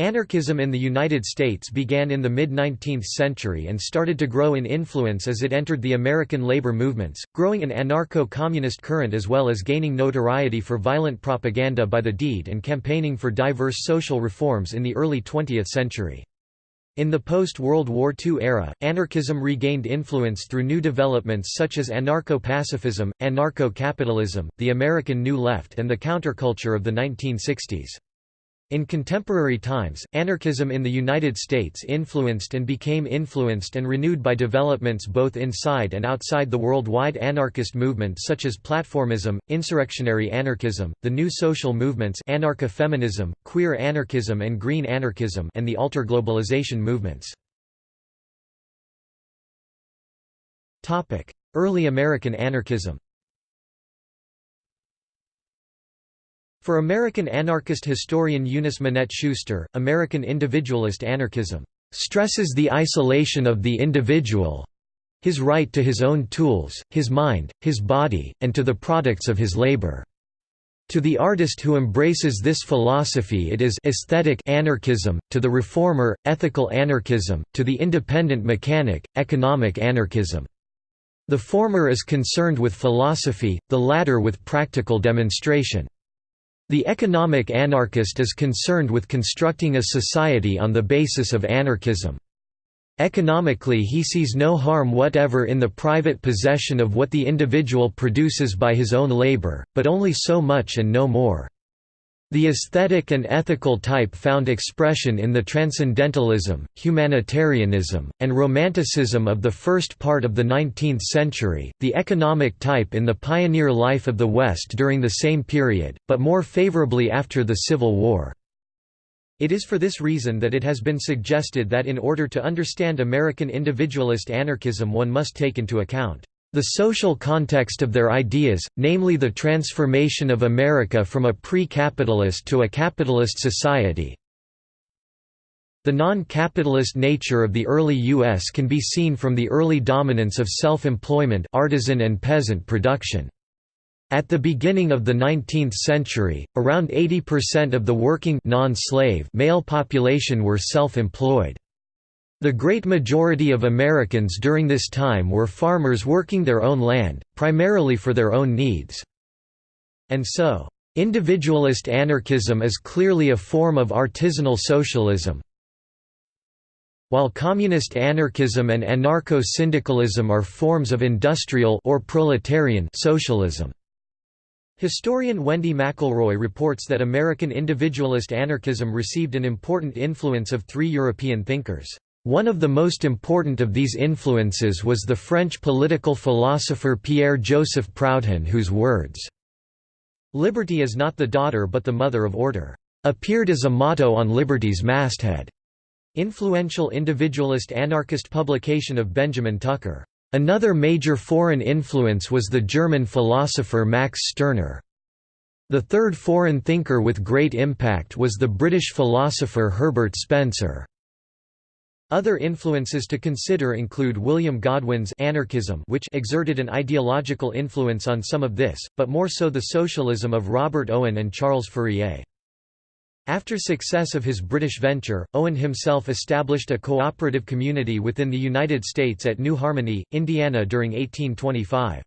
Anarchism in the United States began in the mid-19th century and started to grow in influence as it entered the American labor movements, growing an anarcho-communist current as well as gaining notoriety for violent propaganda by the deed and campaigning for diverse social reforms in the early 20th century. In the post-World War II era, anarchism regained influence through new developments such as anarcho-pacifism, anarcho-capitalism, the American New Left and the counterculture of the 1960s. In contemporary times, anarchism in the United States influenced and became influenced and renewed by developments both inside and outside the worldwide anarchist movement such as platformism, insurrectionary anarchism, the new social movements anarcha-feminism, queer anarchism and green anarchism and the alter-globalization movements. Early American anarchism For American anarchist historian Eunice Minette Schuster, American individualist anarchism stresses the isolation of the individual his right to his own tools, his mind, his body, and to the products of his labor. To the artist who embraces this philosophy it is aesthetic anarchism, to the reformer, ethical anarchism, to the independent mechanic, economic anarchism. The former is concerned with philosophy, the latter with practical demonstration. The economic anarchist is concerned with constructing a society on the basis of anarchism. Economically he sees no harm whatever in the private possession of what the individual produces by his own labor, but only so much and no more. The aesthetic and ethical type found expression in the transcendentalism, humanitarianism, and romanticism of the first part of the 19th century, the economic type in the pioneer life of the West during the same period, but more favorably after the Civil War. It is for this reason that it has been suggested that in order to understand American individualist anarchism one must take into account the social context of their ideas, namely the transformation of America from a pre-capitalist to a capitalist society. The non-capitalist nature of the early U.S. can be seen from the early dominance of self-employment artisan and peasant production. At the beginning of the 19th century, around 80% of the working male population were self-employed. The great majority of Americans during this time were farmers working their own land, primarily for their own needs. And so, individualist anarchism is clearly a form of artisanal socialism, while communist anarchism and anarcho-syndicalism are forms of industrial or proletarian socialism. Historian Wendy McElroy reports that American individualist anarchism received an important influence of three European thinkers. One of the most important of these influences was the French political philosopher Pierre-Joseph Proudhon whose words, "'Liberty is not the daughter but the mother of order' appeared as a motto on Liberty's masthead. Influential individualist anarchist publication of Benjamin Tucker. Another major foreign influence was the German philosopher Max Stirner. The third foreign thinker with great impact was the British philosopher Herbert Spencer. Other influences to consider include William Godwin's anarchism which exerted an ideological influence on some of this, but more so the socialism of Robert Owen and Charles Fourier. After success of his British venture, Owen himself established a cooperative community within the United States at New Harmony, Indiana during 1825.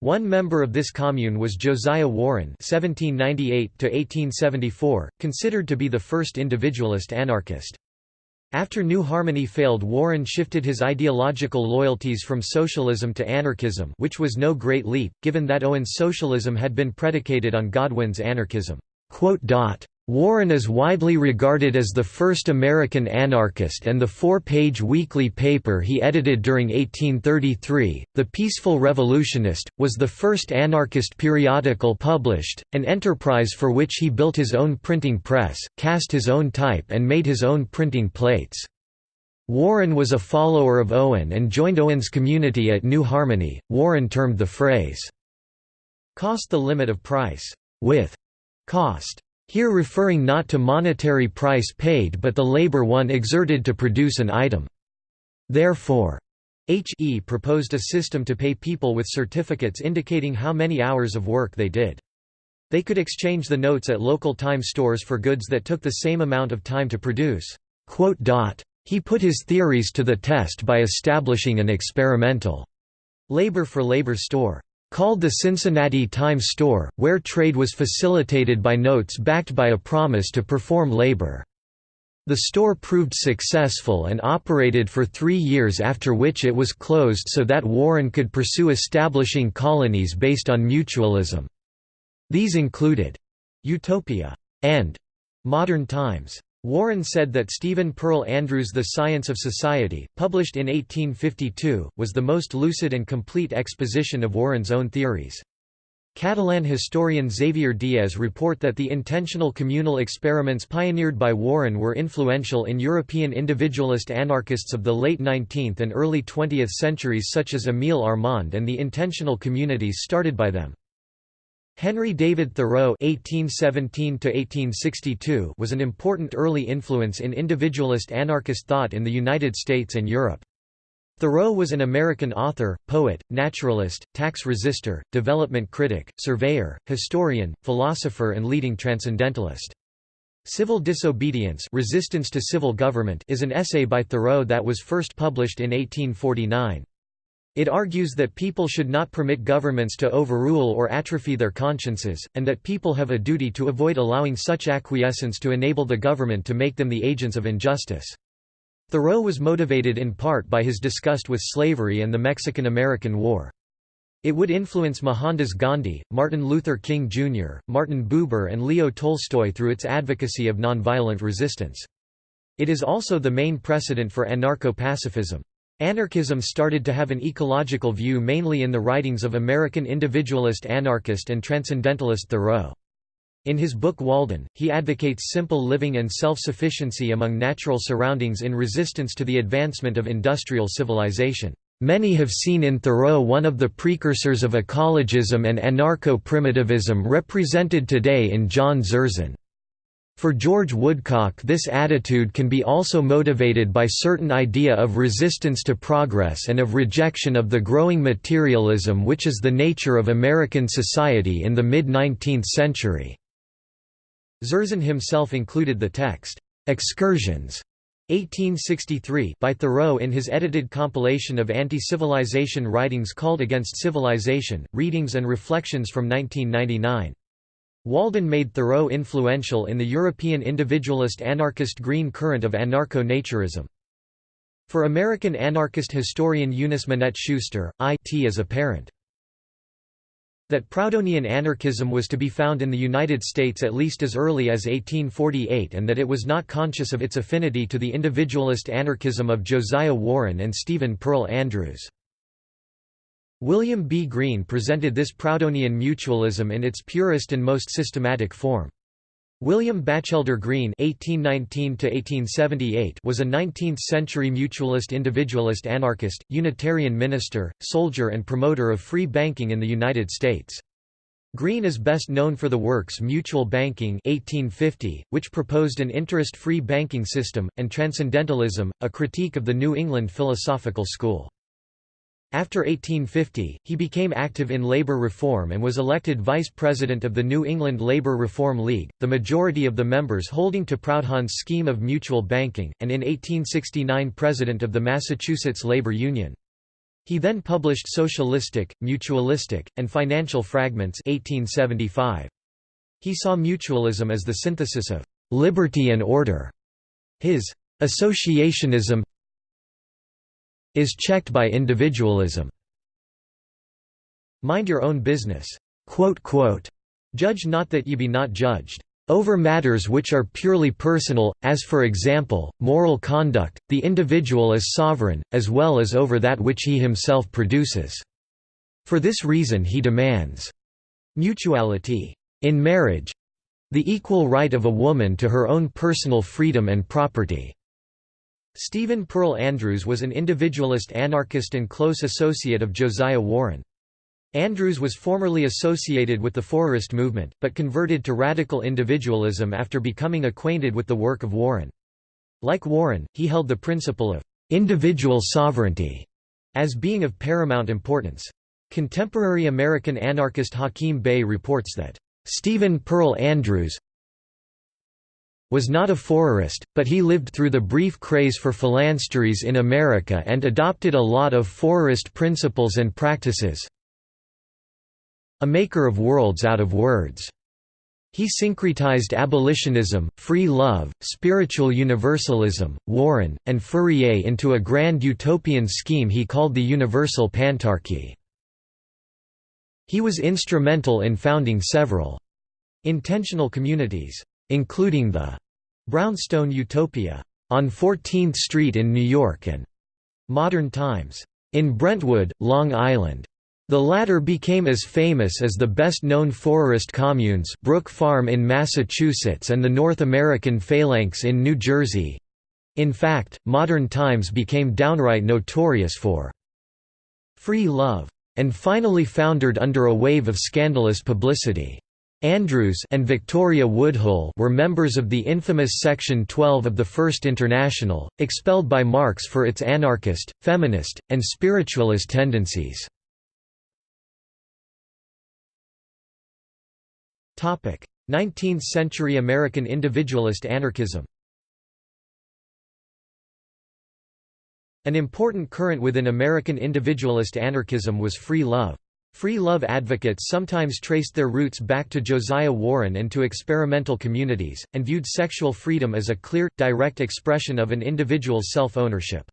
One member of this commune was Josiah Warren (1798–1874), considered to be the first individualist anarchist. After New Harmony failed Warren shifted his ideological loyalties from socialism to anarchism which was no great leap, given that Owen's socialism had been predicated on Godwin's anarchism. Warren is widely regarded as the first American anarchist and the four-page weekly paper he edited during 1833, The Peaceful Revolutionist, was the first anarchist periodical published, an enterprise for which he built his own printing press, cast his own type and made his own printing plates. Warren was a follower of Owen and joined Owen's community at New Harmony. Warren termed the phrase, cost the limit of price, with cost here referring not to monetary price paid but the labor one exerted to produce an item. Therefore, H.E. proposed a system to pay people with certificates indicating how many hours of work they did. They could exchange the notes at local time stores for goods that took the same amount of time to produce. He put his theories to the test by establishing an experimental labor-for-labor -labor store called the Cincinnati Times Store, where trade was facilitated by notes backed by a promise to perform labor. The store proved successful and operated for three years after which it was closed so that Warren could pursue establishing colonies based on mutualism. These included Utopia and Modern Times. Warren said that Stephen Pearl Andrews' The Science of Society, published in 1852, was the most lucid and complete exposition of Warren's own theories. Catalan historian Xavier Diez report that the intentional communal experiments pioneered by Warren were influential in European individualist anarchists of the late 19th and early 20th centuries such as Émile Armand and the intentional communities started by them. Henry David Thoreau (1817–1862) was an important early influence in individualist anarchist thought in the United States and Europe. Thoreau was an American author, poet, naturalist, tax resister, development critic, surveyor, historian, philosopher and leading transcendentalist. Civil Disobedience Resistance to Civil Government is an essay by Thoreau that was first published in 1849. It argues that people should not permit governments to overrule or atrophy their consciences, and that people have a duty to avoid allowing such acquiescence to enable the government to make them the agents of injustice. Thoreau was motivated in part by his disgust with slavery and the Mexican–American War. It would influence Mohandas Gandhi, Martin Luther King Jr., Martin Buber and Leo Tolstoy through its advocacy of nonviolent resistance. It is also the main precedent for anarcho-pacifism. Anarchism started to have an ecological view mainly in the writings of American individualist anarchist and transcendentalist Thoreau. In his book Walden, he advocates simple living and self-sufficiency among natural surroundings in resistance to the advancement of industrial civilization. Many have seen in Thoreau one of the precursors of ecologism and anarcho-primitivism represented today in John Zerzan. For George Woodcock this attitude can be also motivated by certain idea of resistance to progress and of rejection of the growing materialism which is the nature of American society in the mid-19th century. Zerzan himself included the text, "'Excursions' 1863 by Thoreau in his edited compilation of anti-civilization writings called Against Civilization, Readings and Reflections from 1999. Walden made Thoreau influential in the European individualist anarchist green current of anarcho-naturism. For American anarchist historian Eunice Minette Schuster, it is apparent that Proudhonian anarchism was to be found in the United States at least as early as 1848 and that it was not conscious of its affinity to the individualist anarchism of Josiah Warren and Stephen Pearl Andrews. William B. Greene presented this Proudhonian mutualism in its purest and most systematic form. William Batchelder Greene (1819–1878) was a 19th-century mutualist individualist anarchist, Unitarian minister, soldier and promoter of free banking in the United States. Greene is best known for the works Mutual Banking 1850, which proposed an interest-free banking system, and Transcendentalism, a critique of the New England philosophical school. After 1850, he became active in labor reform and was elected vice president of the New England Labor Reform League, the majority of the members holding to Proudhon's scheme of mutual banking, and in 1869 president of the Massachusetts Labor Union. He then published Socialistic, Mutualistic, and Financial Fragments 1875. He saw mutualism as the synthesis of liberty and order. His associationism is checked by individualism. Mind your own business. Judge not that ye be not judged. Over matters which are purely personal, as for example, moral conduct, the individual is sovereign, as well as over that which he himself produces. For this reason he demands mutuality in marriage the equal right of a woman to her own personal freedom and property. Stephen Pearl Andrews was an individualist anarchist and close associate of Josiah Warren. Andrews was formerly associated with the Fourierist movement, but converted to radical individualism after becoming acquainted with the work of Warren. Like Warren, he held the principle of individual sovereignty as being of paramount importance. Contemporary American anarchist Hakim Bey reports that Stephen Pearl Andrews was not a Fourierist, but he lived through the brief craze for phalansteries in America and adopted a lot of Fourierist principles and practices. A maker of worlds out of words. He syncretized abolitionism, free love, spiritual universalism, Warren, and Fourier into a grand utopian scheme he called the Universal Pantarchy. He was instrumental in founding several intentional communities including the Brownstone Utopia on 14th Street in New York and Modern Times in Brentwood, Long Island. The latter became as famous as the best-known Fourierist communes Brook Farm in Massachusetts and the North American Phalanx in New Jersey. In fact, Modern Times became downright notorious for free love, and finally foundered under a wave of scandalous publicity. Andrews and Victoria Woodhull were members of the infamous Section 12 of the First International, expelled by Marx for its anarchist, feminist, and spiritualist tendencies. Topic: 19th-century American individualist anarchism An important current within American individualist anarchism was free love. Free love advocates sometimes traced their roots back to Josiah Warren and to experimental communities, and viewed sexual freedom as a clear, direct expression of an individual's self-ownership.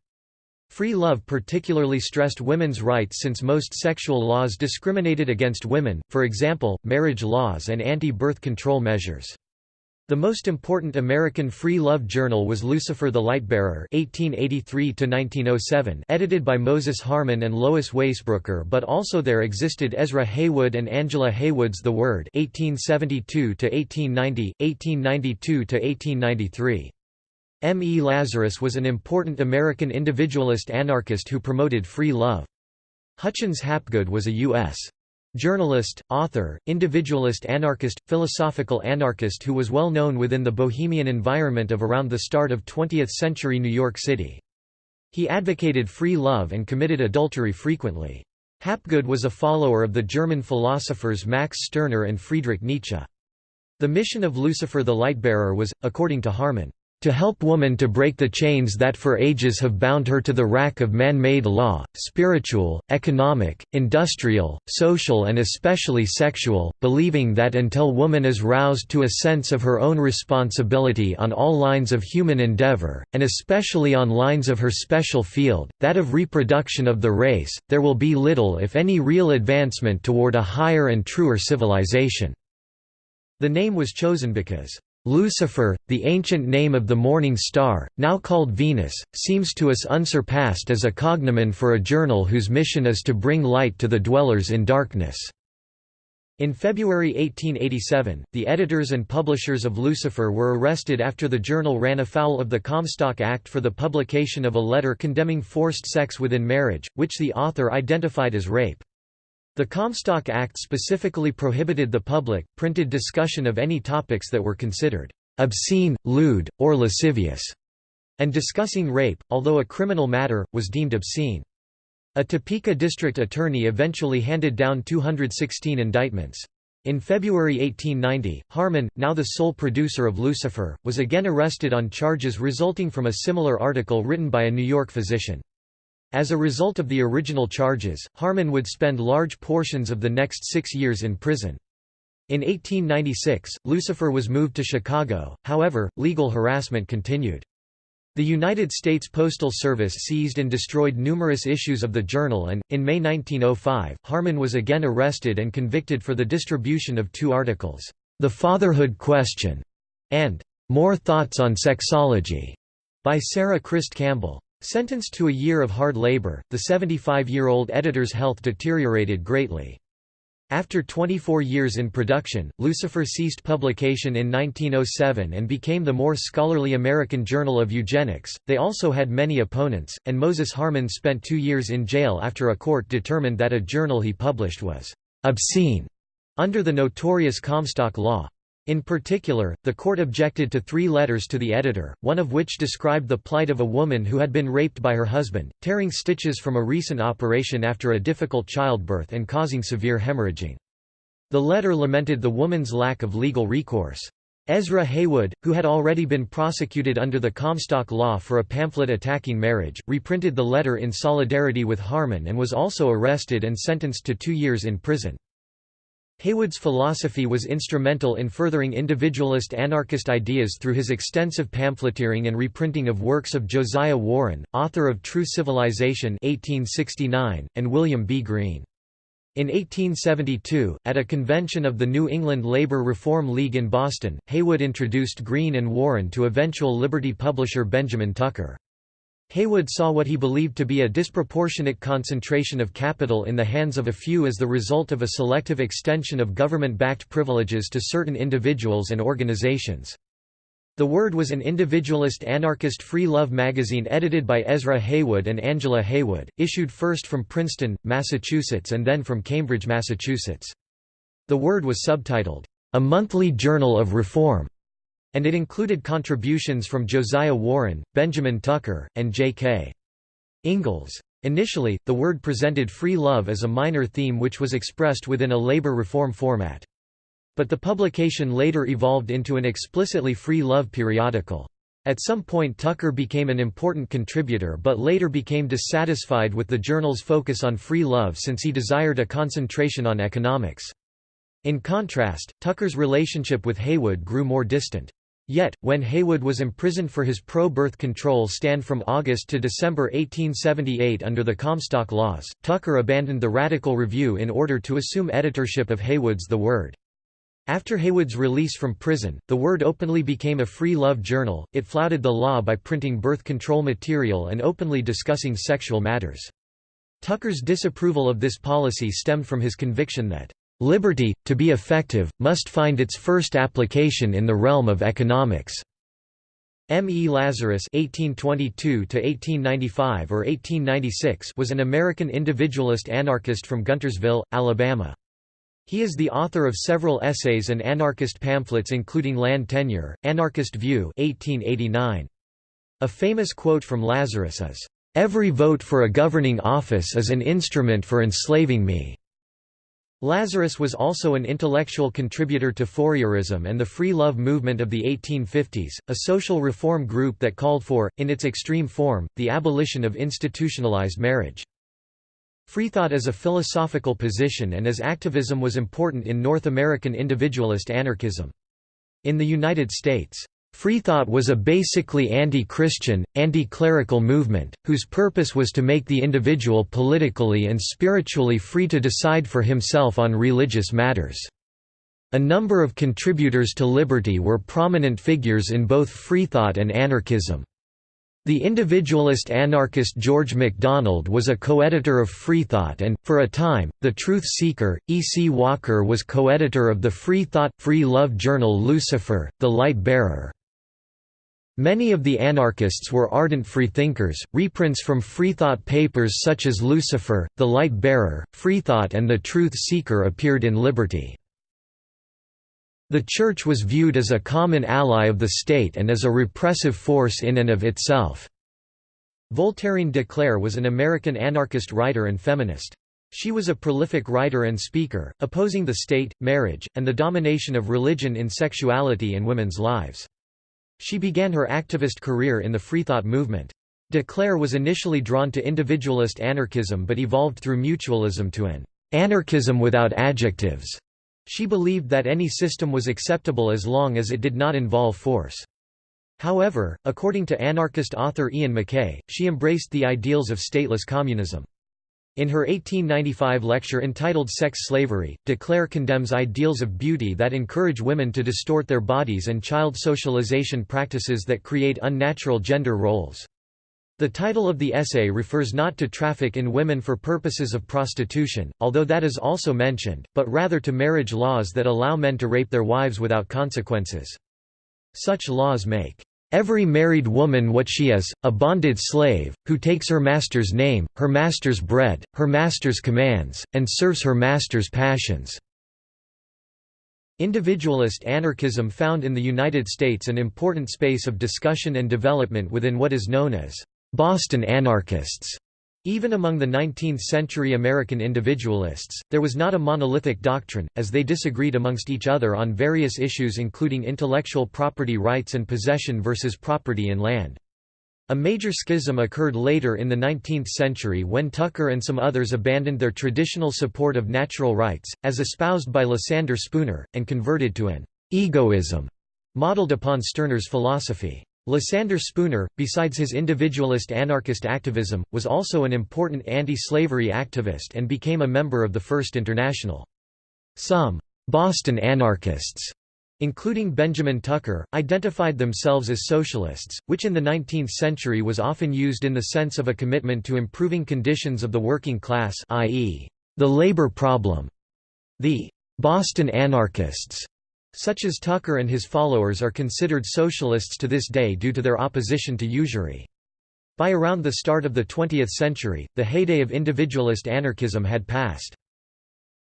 Free love particularly stressed women's rights since most sexual laws discriminated against women, for example, marriage laws and anti-birth control measures. The most important American free love journal was Lucifer the Lightbearer (1883–1907), edited by Moses Harman and Lois Waisbrooker. But also there existed Ezra Heywood and Angela Heywood's The Word (1872–1890, 1892–1893). M. E. Lazarus was an important American individualist anarchist who promoted free love. Hutchins Hapgood was a U.S. Journalist, author, individualist anarchist, philosophical anarchist who was well known within the bohemian environment of around the start of 20th-century New York City. He advocated free love and committed adultery frequently. Hapgood was a follower of the German philosophers Max Stirner and Friedrich Nietzsche. The mission of Lucifer the Lightbearer was, according to Harman, to help woman to break the chains that for ages have bound her to the rack of man-made law, spiritual, economic, industrial, social and especially sexual, believing that until woman is roused to a sense of her own responsibility on all lines of human endeavor, and especially on lines of her special field, that of reproduction of the race, there will be little if any real advancement toward a higher and truer civilization." The name was chosen because Lucifer, the ancient name of the morning star, now called Venus, seems to us unsurpassed as a cognomen for a journal whose mission is to bring light to the dwellers in darkness. In February 1887, the editors and publishers of Lucifer were arrested after the journal ran afoul of the Comstock Act for the publication of a letter condemning forced sex within marriage, which the author identified as rape. The Comstock Act specifically prohibited the public, printed discussion of any topics that were considered obscene, lewd, or lascivious, and discussing rape, although a criminal matter, was deemed obscene. A Topeka district attorney eventually handed down 216 indictments. In February 1890, Harman, now the sole producer of Lucifer, was again arrested on charges resulting from a similar article written by a New York physician. As a result of the original charges, Harman would spend large portions of the next six years in prison. In 1896, Lucifer was moved to Chicago, however, legal harassment continued. The United States Postal Service seized and destroyed numerous issues of the journal and, in May 1905, Harman was again arrested and convicted for the distribution of two articles, The Fatherhood Question, and More Thoughts on Sexology, by Sarah Christ Campbell. Sentenced to a year of hard labor, the 75-year-old editor's health deteriorated greatly. After 24 years in production, Lucifer ceased publication in 1907 and became the more scholarly American Journal of Eugenics. They also had many opponents, and Moses Harman spent two years in jail after a court determined that a journal he published was obscene under the notorious Comstock Law. In particular, the court objected to three letters to the editor, one of which described the plight of a woman who had been raped by her husband, tearing stitches from a recent operation after a difficult childbirth and causing severe hemorrhaging. The letter lamented the woman's lack of legal recourse. Ezra Heywood, who had already been prosecuted under the Comstock Law for a pamphlet attacking marriage, reprinted the letter in solidarity with Harman and was also arrested and sentenced to two years in prison. Heywood's philosophy was instrumental in furthering individualist anarchist ideas through his extensive pamphleteering and reprinting of works of Josiah Warren, author of True Civilization 1869, and William B. Greene. In 1872, at a convention of the New England Labor Reform League in Boston, Heywood introduced Greene and Warren to eventual Liberty publisher Benjamin Tucker. Heywood saw what he believed to be a disproportionate concentration of capital in the hands of a few as the result of a selective extension of government-backed privileges to certain individuals and organizations. The Word was an individualist anarchist free love magazine edited by Ezra Heywood and Angela Heywood, issued first from Princeton, Massachusetts and then from Cambridge, Massachusetts. The Word was subtitled, "...a monthly journal of reform", and it included contributions from Josiah Warren, Benjamin Tucker, and J.K. Ingalls. Initially, the Word presented free love as a minor theme which was expressed within a labor reform format. But the publication later evolved into an explicitly free love periodical. At some point Tucker became an important contributor but later became dissatisfied with the journal's focus on free love since he desired a concentration on economics. In contrast, Tucker's relationship with Heywood grew more distant. Yet, when Heywood was imprisoned for his pro-birth control stand from August to December 1878 under the Comstock Laws, Tucker abandoned the Radical Review in order to assume editorship of Heywood's The Word. After Heywood's release from prison, the Word openly became a free love journal. It flouted the law by printing birth control material and openly discussing sexual matters. Tucker's disapproval of this policy stemmed from his conviction that liberty, to be effective, must find its first application in the realm of economics. M. E. Lazarus (1822–1895 or 1896) was an American individualist anarchist from Guntersville, Alabama. He is the author of several essays and anarchist pamphlets including Land Tenure, Anarchist View 1889. A famous quote from Lazarus is, "...every vote for a governing office is an instrument for enslaving me." Lazarus was also an intellectual contributor to Fourierism and the Free Love movement of the 1850s, a social reform group that called for, in its extreme form, the abolition of institutionalized marriage. Freethought as a philosophical position and as activism was important in North American individualist anarchism. In the United States, Freethought was a basically anti-Christian, anti-clerical movement, whose purpose was to make the individual politically and spiritually free to decide for himself on religious matters. A number of contributors to liberty were prominent figures in both Freethought and anarchism. The individualist anarchist George MacDonald was a co-editor of Freethought and, for a time, The Truth Seeker. E. C. Walker was co-editor of the Freethought, Free Love journal Lucifer, The Light Bearer. Many of the anarchists were ardent freethinkers. Reprints from Freethought papers such as Lucifer, The Light Bearer, Freethought and The Truth Seeker appeared in Liberty. The Church was viewed as a common ally of the state and as a repressive force in and of itself. Voltairine de Cleyre was an American anarchist writer and feminist. She was a prolific writer and speaker, opposing the state, marriage, and the domination of religion in sexuality and women's lives. She began her activist career in the Freethought movement. De Cleyre was initially drawn to individualist anarchism but evolved through mutualism to an anarchism without adjectives. She believed that any system was acceptable as long as it did not involve force. However, according to anarchist author Iain McKay, she embraced the ideals of stateless communism. In her 1895 lecture entitled Sex Slavery, de Cleyre condemns ideals of beauty that encourage women to distort their bodies and child socialization practices that create unnatural gender roles. The title of the essay refers not to traffic in women for purposes of prostitution, although that is also mentioned, but rather to marriage laws that allow men to rape their wives without consequences. Such laws make every married woman what she is, a bonded slave, who takes her master's name, her master's bread, her master's commands, and serves her master's passions." Individualist anarchism found in the United States an important space of discussion and development within what is known as Boston anarchists. Even among the 19th-century American individualists, there was not a monolithic doctrine, as they disagreed amongst each other on various issues including intellectual property rights and possession versus property in land. A major schism occurred later in the 19th century when Tucker and some others abandoned their traditional support of natural rights, as espoused by Lysander Spooner, and converted to an egoism modeled upon Stirner's philosophy. Lysander Spooner, besides his individualist anarchist activism, was also an important anti-slavery activist and became a member of the First International. Some «Boston anarchists» including Benjamin Tucker, identified themselves as socialists, which in the 19th century was often used in the sense of a commitment to improving conditions of the working class i.e., the labor problem. The «Boston anarchists» Such as Tucker and his followers are considered socialists to this day due to their opposition to usury. By around the start of the 20th century, the heyday of individualist anarchism had passed.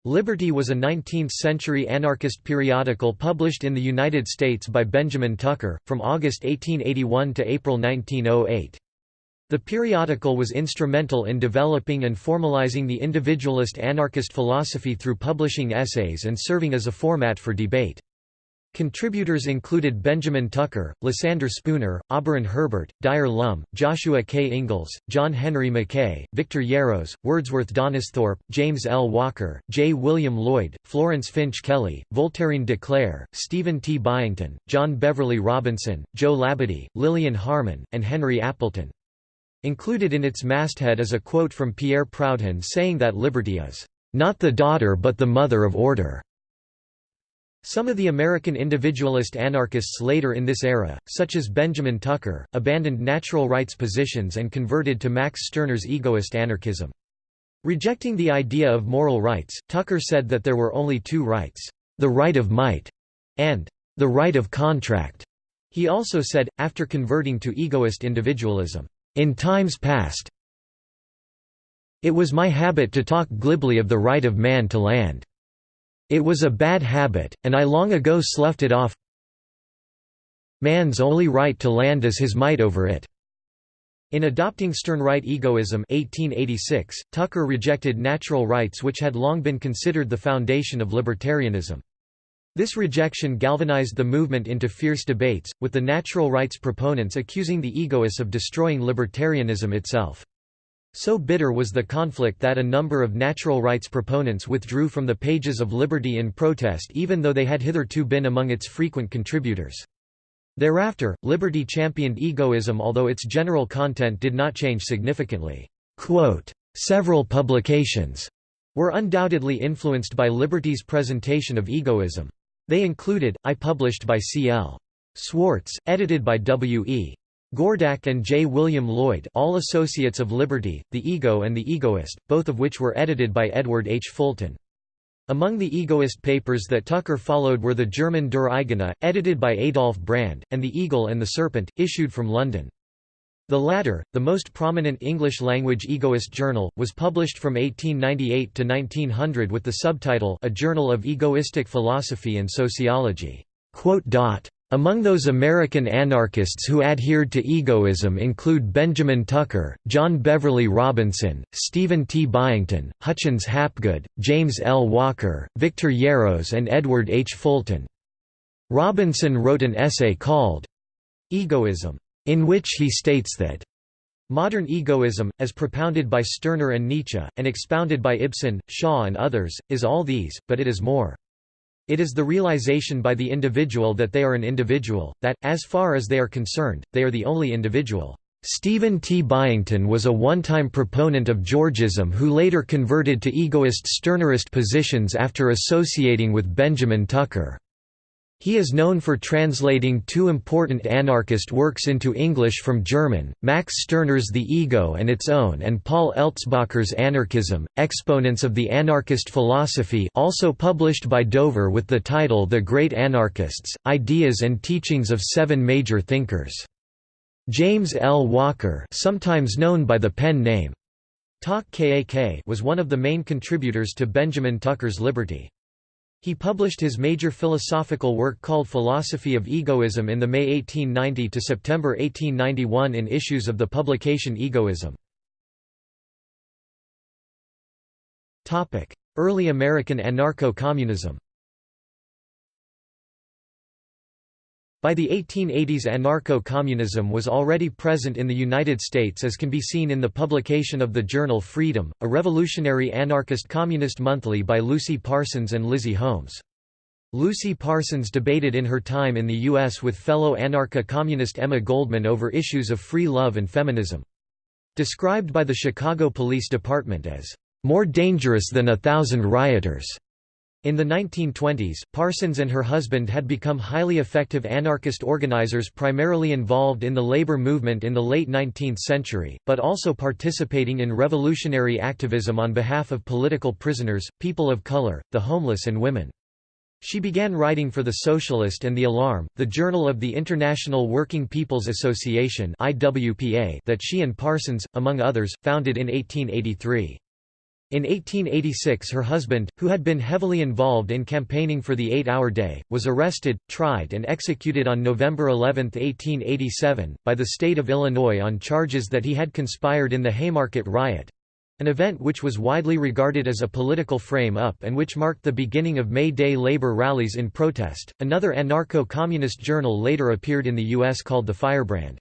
Liberty was a 19th-century anarchist periodical published in the United States by Benjamin Tucker, from August 1881 to April 1908. The periodical was instrumental in developing and formalizing the individualist anarchist philosophy through publishing essays and serving as a format for debate. Contributors included Benjamin Tucker, Lysander Spooner, Auberon Herbert, Dyer Lum, Joshua K. Ingalls, John Henry Mackay, Victor Yarros, Wordsworth Donisthorpe, James L. Walker, J. William Lloyd, Florence Finch Kelly, Voltairine de Cleyre, Stephen T. Byington, John Beverly Robinson, Joe Labadie, Lillian Harman, and Henry Appleton. Included in its masthead is a quote from Pierre Proudhon saying that liberty is, "...not the daughter but the mother of order." Some of the American individualist anarchists later in this era, such as Benjamin Tucker, abandoned natural rights positions and converted to Max Stirner's egoist anarchism. Rejecting the idea of moral rights, Tucker said that there were only two rights, the right of might and the right of contract. He also said, after converting to egoist individualism, in times past, it was my habit to talk glibly of the right of man to land. It was a bad habit, and I long ago sloughed it off Man's only right to land is his might over it. In adopting Stirnerite egoism 1886, Tucker rejected natural rights which had long been considered the foundation of libertarianism. This rejection galvanized the movement into fierce debates, with the natural rights proponents accusing the egoists of destroying libertarianism itself. So bitter was the conflict that a number of natural rights proponents withdrew from the pages of Liberty in protest even though they had hitherto been among its frequent contributors. Thereafter, Liberty championed egoism although its general content did not change significantly. Several publications were undoubtedly influenced by Liberty's presentation of egoism. They included, I published by C. L. Swartz, edited by W. E. Gordak and J. William Lloyd all associates of Liberty, The Ego and The Egoist, both of which were edited by Edward H. Fulton. Among the egoist papers that Tucker followed were the German Der Eigene, edited by Adolf Brand, and The Eagle and the Serpent, issued from London. The latter, the most prominent English-language egoist journal, was published from 1898 to 1900 with the subtitle A Journal of Egoistic Philosophy and Sociology. Among those American anarchists who adhered to egoism include Benjamin Tucker, John Beverly Robinson, Stephen T. Byington, Hutchins Hapgood, James L. Walker, Victor Yarros and Edward H. Fulton. Robinson wrote an essay called Egoism, in which he states that Modern egoism, as propounded by Stirner and Nietzsche, and expounded by Ibsen, Shaw and others, is all these, but it is more. It is the realization by the individual that they are an individual, that, as far as they are concerned, they are the only individual. Stephen T. Byington was a one-time proponent of Georgism who later converted to egoist Stirnerist positions after associating with Benjamin Tucker. He is known for translating two important anarchist works into English from German, Max Stirner's The Ego and Its Own and Paul Eltzbacher's Anarchism, Exponents of the Anarchist Philosophy also published by Dover with the title The Great Anarchists, Ideas and Teachings of Seven Major Thinkers. James L. Walker sometimes known by the pen name Tak Kak was one of the main contributors to Benjamin Tucker's Liberty. He published his major philosophical work called Philosophy of Egoism in the May 1890 to September 1891 in issues of the publication Egoism. Early American anarcho-communism By the 1880s anarcho-communism was already present in the United States as can be seen in the publication of the journal Freedom, a revolutionary anarchist communist monthly by Lucy Parsons and Lizzie Holmes. Lucy Parsons debated in her time in the U.S. with fellow anarcho-communist Emma Goldman over issues of free love and feminism. Described by the Chicago Police Department as, "...more dangerous than a thousand rioters." In the 1920s, Parsons and her husband had become highly effective anarchist organizers primarily involved in the labor movement in the late 19th century, but also participating in revolutionary activism on behalf of political prisoners, people of color, the homeless and women. She began writing for The Socialist and The Alarm, the journal of the International Working People's Association that she and Parsons, among others, founded in 1883. In 1886 her husband, who had been heavily involved in campaigning for the eight-hour day, was arrested, tried and executed on November 11, 1887, by the state of Illinois on charges that he had conspired in the Haymarket riot—an event which was widely regarded as a political frame-up and which marked the beginning of May Day labor rallies in protest. Another anarcho-communist journal later appeared in the U.S. called The Firebrand.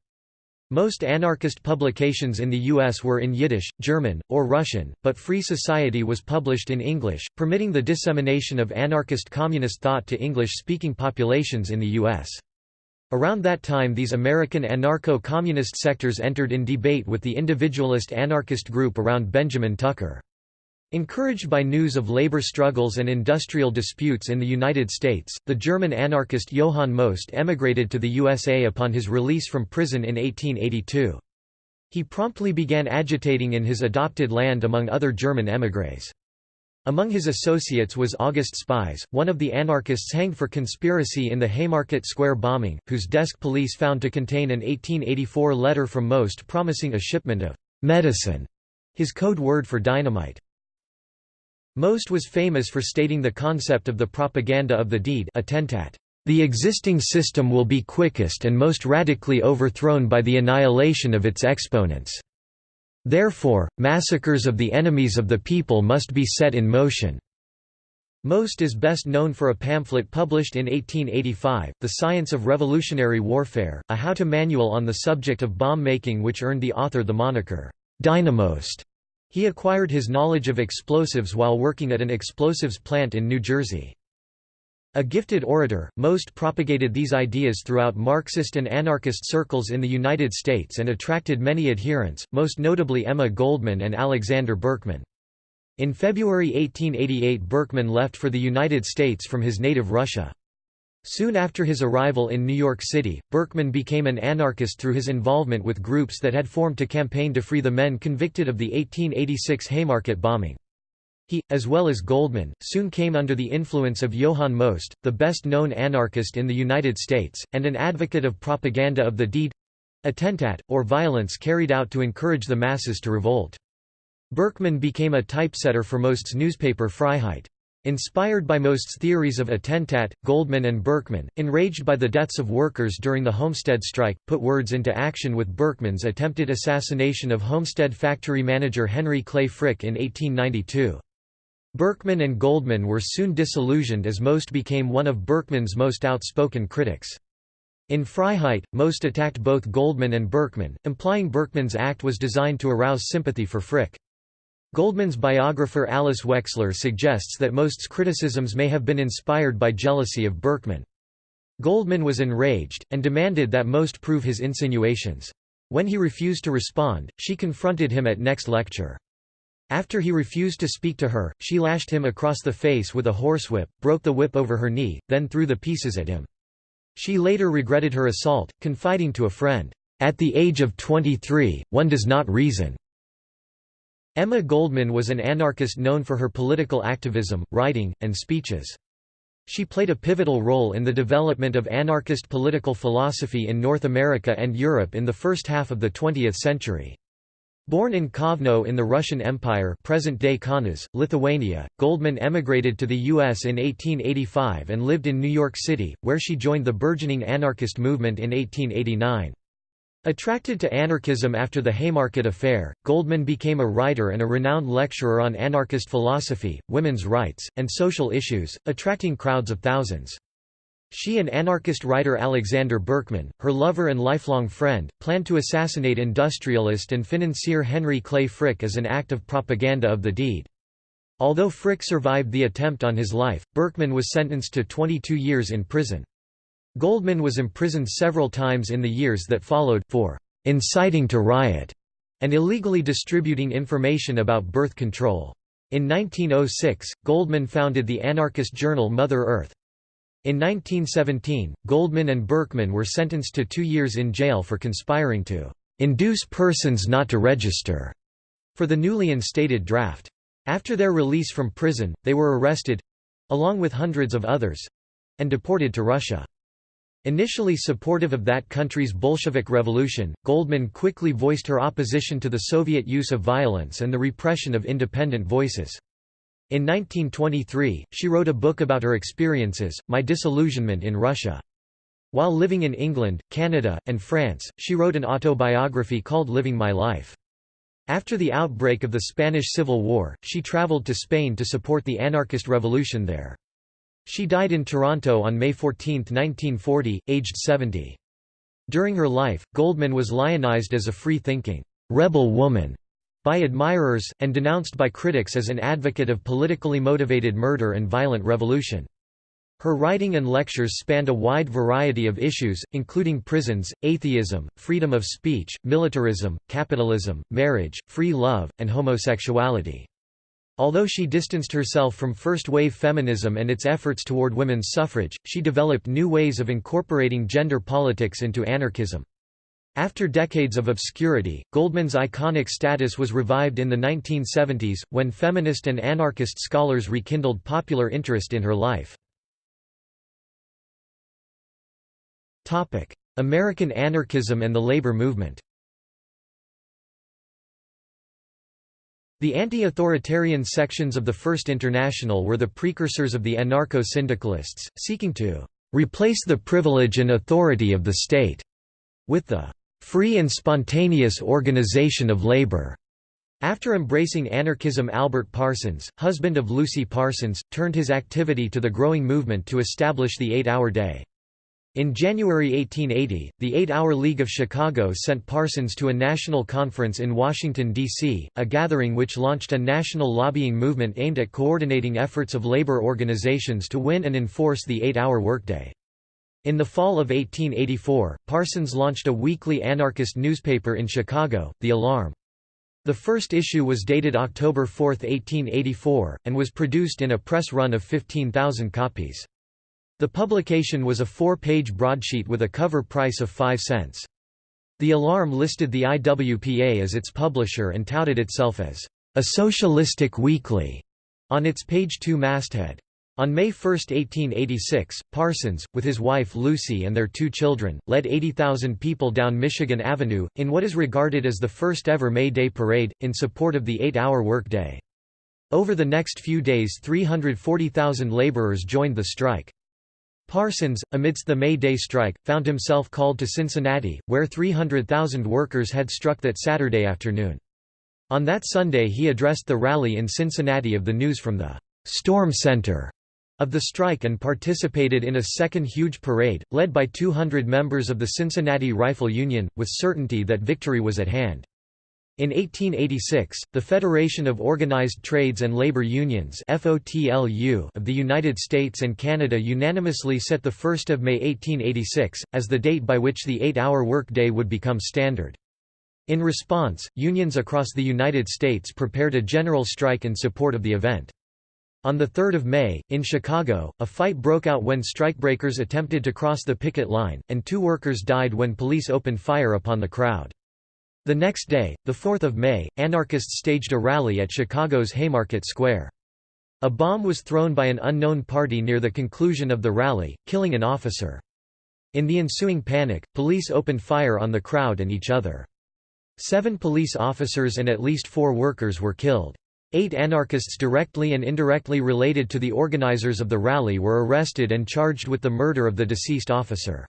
Most anarchist publications in the U.S. were in Yiddish, German, or Russian, but Free Society was published in English, permitting the dissemination of anarchist communist thought to English-speaking populations in the U.S. Around that time these American anarcho-communist sectors entered in debate with the individualist anarchist group around Benjamin Tucker. Encouraged by news of labor struggles and industrial disputes in the United States, the German anarchist Johann Most emigrated to the USA upon his release from prison in 1882. He promptly began agitating in his adopted land among other German émigrés. Among his associates was August Spies, one of the anarchists hanged for conspiracy in the Haymarket Square bombing, whose desk police found to contain an 1884 letter from Most promising a shipment of medicine, his code word for dynamite. Most was famous for stating the concept of the propaganda of the deed attentat. The existing system will be quickest and most radically overthrown by the annihilation of its exponents. Therefore, massacres of the enemies of the people must be set in motion. Most is best known for a pamphlet published in 1885, The Science of Revolutionary Warfare, a how-to manual on the subject of bomb making which earned the author the moniker, Dynamost. He acquired his knowledge of explosives while working at an explosives plant in New Jersey. A gifted orator, Most propagated these ideas throughout Marxist and anarchist circles in the United States and attracted many adherents, most notably Emma Goldman and Alexander Berkman. In February 1888 Berkman left for the United States from his native Russia. Soon after his arrival in New York City, Berkman became an anarchist through his involvement with groups that had formed to campaign to free the men convicted of the 1886 Haymarket bombing. He, as well as Goldman, soon came under the influence of Johann Most, the best-known anarchist in the United States, and an advocate of propaganda of the deed—attentat, or violence carried out to encourage the masses to revolt. Berkman became a typesetter for Most's newspaper Freiheit. Inspired by Most's theories of attentat, Goldman and Berkman, enraged by the deaths of workers during the Homestead strike, put words into action with Berkman's attempted assassination of Homestead factory manager Henry Clay Frick in 1892. Berkman and Goldman were soon disillusioned as Most became one of Berkman's most outspoken critics. In Freiheit, Most attacked both Goldman and Berkman, implying Berkman's act was designed to arouse sympathy for Frick. Goldman's biographer Alice Wexler suggests that Most's criticisms may have been inspired by jealousy of Berkman. Goldman was enraged, and demanded that Most prove his insinuations. When he refused to respond, she confronted him at next lecture. After he refused to speak to her, she lashed him across the face with a horsewhip, broke the whip over her knee, then threw the pieces at him. She later regretted her assault, confiding to a friend, "'At the age of 23, one does not reason. Emma Goldman was an anarchist known for her political activism, writing, and speeches. She played a pivotal role in the development of anarchist political philosophy in North America and Europe in the first half of the 20th century. Born in Kovno in the Russian Empire present-day Kaunas, Lithuania, Goldman emigrated to the U.S. in 1885 and lived in New York City, where she joined the burgeoning anarchist movement in 1889. Attracted to anarchism after the Haymarket Affair, Goldman became a writer and a renowned lecturer on anarchist philosophy, women's rights, and social issues, attracting crowds of thousands. She and anarchist writer Alexander Berkman, her lover and lifelong friend, planned to assassinate industrialist and financier Henry Clay Frick as an act of propaganda of the deed. Although Frick survived the attempt on his life, Berkman was sentenced to 22 years in prison. Goldman was imprisoned several times in the years that followed, for "...inciting to riot", and illegally distributing information about birth control. In 1906, Goldman founded the anarchist journal Mother Earth. In 1917, Goldman and Berkman were sentenced to two years in jail for conspiring to "...induce persons not to register", for the newly instated draft. After their release from prison, they were arrested—along with hundreds of others—and deported to Russia. Initially supportive of that country's Bolshevik revolution, Goldman quickly voiced her opposition to the Soviet use of violence and the repression of independent voices. In 1923, she wrote a book about her experiences, My Disillusionment in Russia. While living in England, Canada, and France, she wrote an autobiography called Living My Life. After the outbreak of the Spanish Civil War, she traveled to Spain to support the anarchist revolution there. She died in Toronto on May 14, 1940, aged 70. During her life, Goldman was lionized as a free-thinking, rebel woman by admirers, and denounced by critics as an advocate of politically motivated murder and violent revolution. Her writing and lectures spanned a wide variety of issues, including prisons, atheism, freedom of speech, militarism, capitalism, marriage, free love, and homosexuality. Although she distanced herself from first-wave feminism and its efforts toward women's suffrage, she developed new ways of incorporating gender politics into anarchism. After decades of obscurity, Goldman's iconic status was revived in the 1970s, when feminist and anarchist scholars rekindled popular interest in her life. American anarchism and the labor movement The anti-authoritarian sections of the First International were the precursors of the anarcho-syndicalists, seeking to "...replace the privilege and authority of the state," with the "...free and spontaneous organization of labor." After embracing anarchism Albert Parsons, husband of Lucy Parsons, turned his activity to the growing movement to establish the eight-hour day. In January 1880, the Eight-Hour League of Chicago sent Parsons to a national conference in Washington, D.C., a gathering which launched a national lobbying movement aimed at coordinating efforts of labor organizations to win and enforce the eight-hour workday. In the fall of 1884, Parsons launched a weekly anarchist newspaper in Chicago, The Alarm. The first issue was dated October 4, 1884, and was produced in a press run of 15,000 copies. The publication was a four-page broadsheet with a cover price of 5 cents. The Alarm listed the IWPA as its publisher and touted itself as a socialistic weekly on its page 2 masthead. On May 1, 1886, Parsons, with his wife Lucy and their two children, led 80,000 people down Michigan Avenue, in what is regarded as the first ever May Day parade, in support of the eight-hour workday. Over the next few days 340,000 laborers joined the strike. Parsons, amidst the May Day strike, found himself called to Cincinnati, where 300,000 workers had struck that Saturday afternoon. On that Sunday he addressed the rally in Cincinnati of the news from the «storm center» of the strike and participated in a second huge parade, led by 200 members of the Cincinnati Rifle Union, with certainty that victory was at hand. In 1886, the Federation of Organized Trades and Labor Unions of the United States and Canada unanimously set 1 May 1886, as the date by which the eight-hour workday would become standard. In response, unions across the United States prepared a general strike in support of the event. On 3 May, in Chicago, a fight broke out when strikebreakers attempted to cross the picket line, and two workers died when police opened fire upon the crowd. The next day, 4 May, anarchists staged a rally at Chicago's Haymarket Square. A bomb was thrown by an unknown party near the conclusion of the rally, killing an officer. In the ensuing panic, police opened fire on the crowd and each other. Seven police officers and at least four workers were killed. Eight anarchists directly and indirectly related to the organizers of the rally were arrested and charged with the murder of the deceased officer.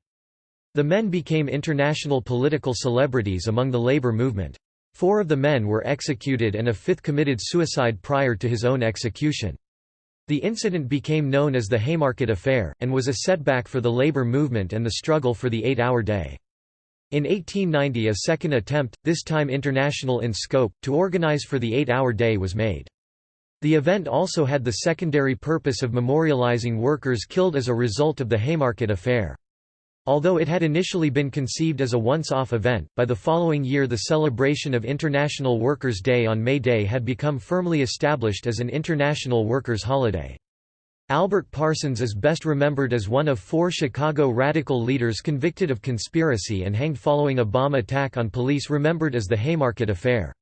The men became international political celebrities among the labor movement. Four of the men were executed and a fifth committed suicide prior to his own execution. The incident became known as the Haymarket Affair, and was a setback for the labor movement and the struggle for the eight-hour day. In 1890 a second attempt, this time international in scope, to organize for the eight-hour day was made. The event also had the secondary purpose of memorializing workers killed as a result of the Haymarket Affair. Although it had initially been conceived as a once-off event, by the following year the celebration of International Workers' Day on May Day had become firmly established as an international workers' holiday. Albert Parsons is best remembered as one of four Chicago radical leaders convicted of conspiracy and hanged following a bomb attack on police remembered as the Haymarket Affair.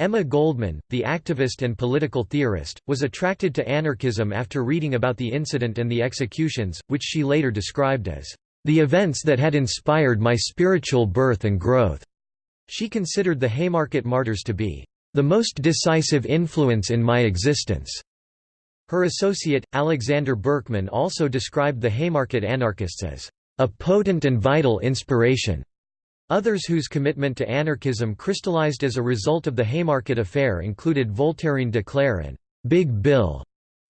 Emma Goldman, the activist and political theorist, was attracted to anarchism after reading about the incident and the executions, which she later described as the events that had inspired my spiritual birth and growth. She considered the Haymarket Martyrs to be the most decisive influence in my existence. Her associate, Alexander Berkman also described the Haymarket anarchists as a potent and vital inspiration. Others whose commitment to anarchism crystallized as a result of the Haymarket Affair included Voltairine de Cleyre and Big Bill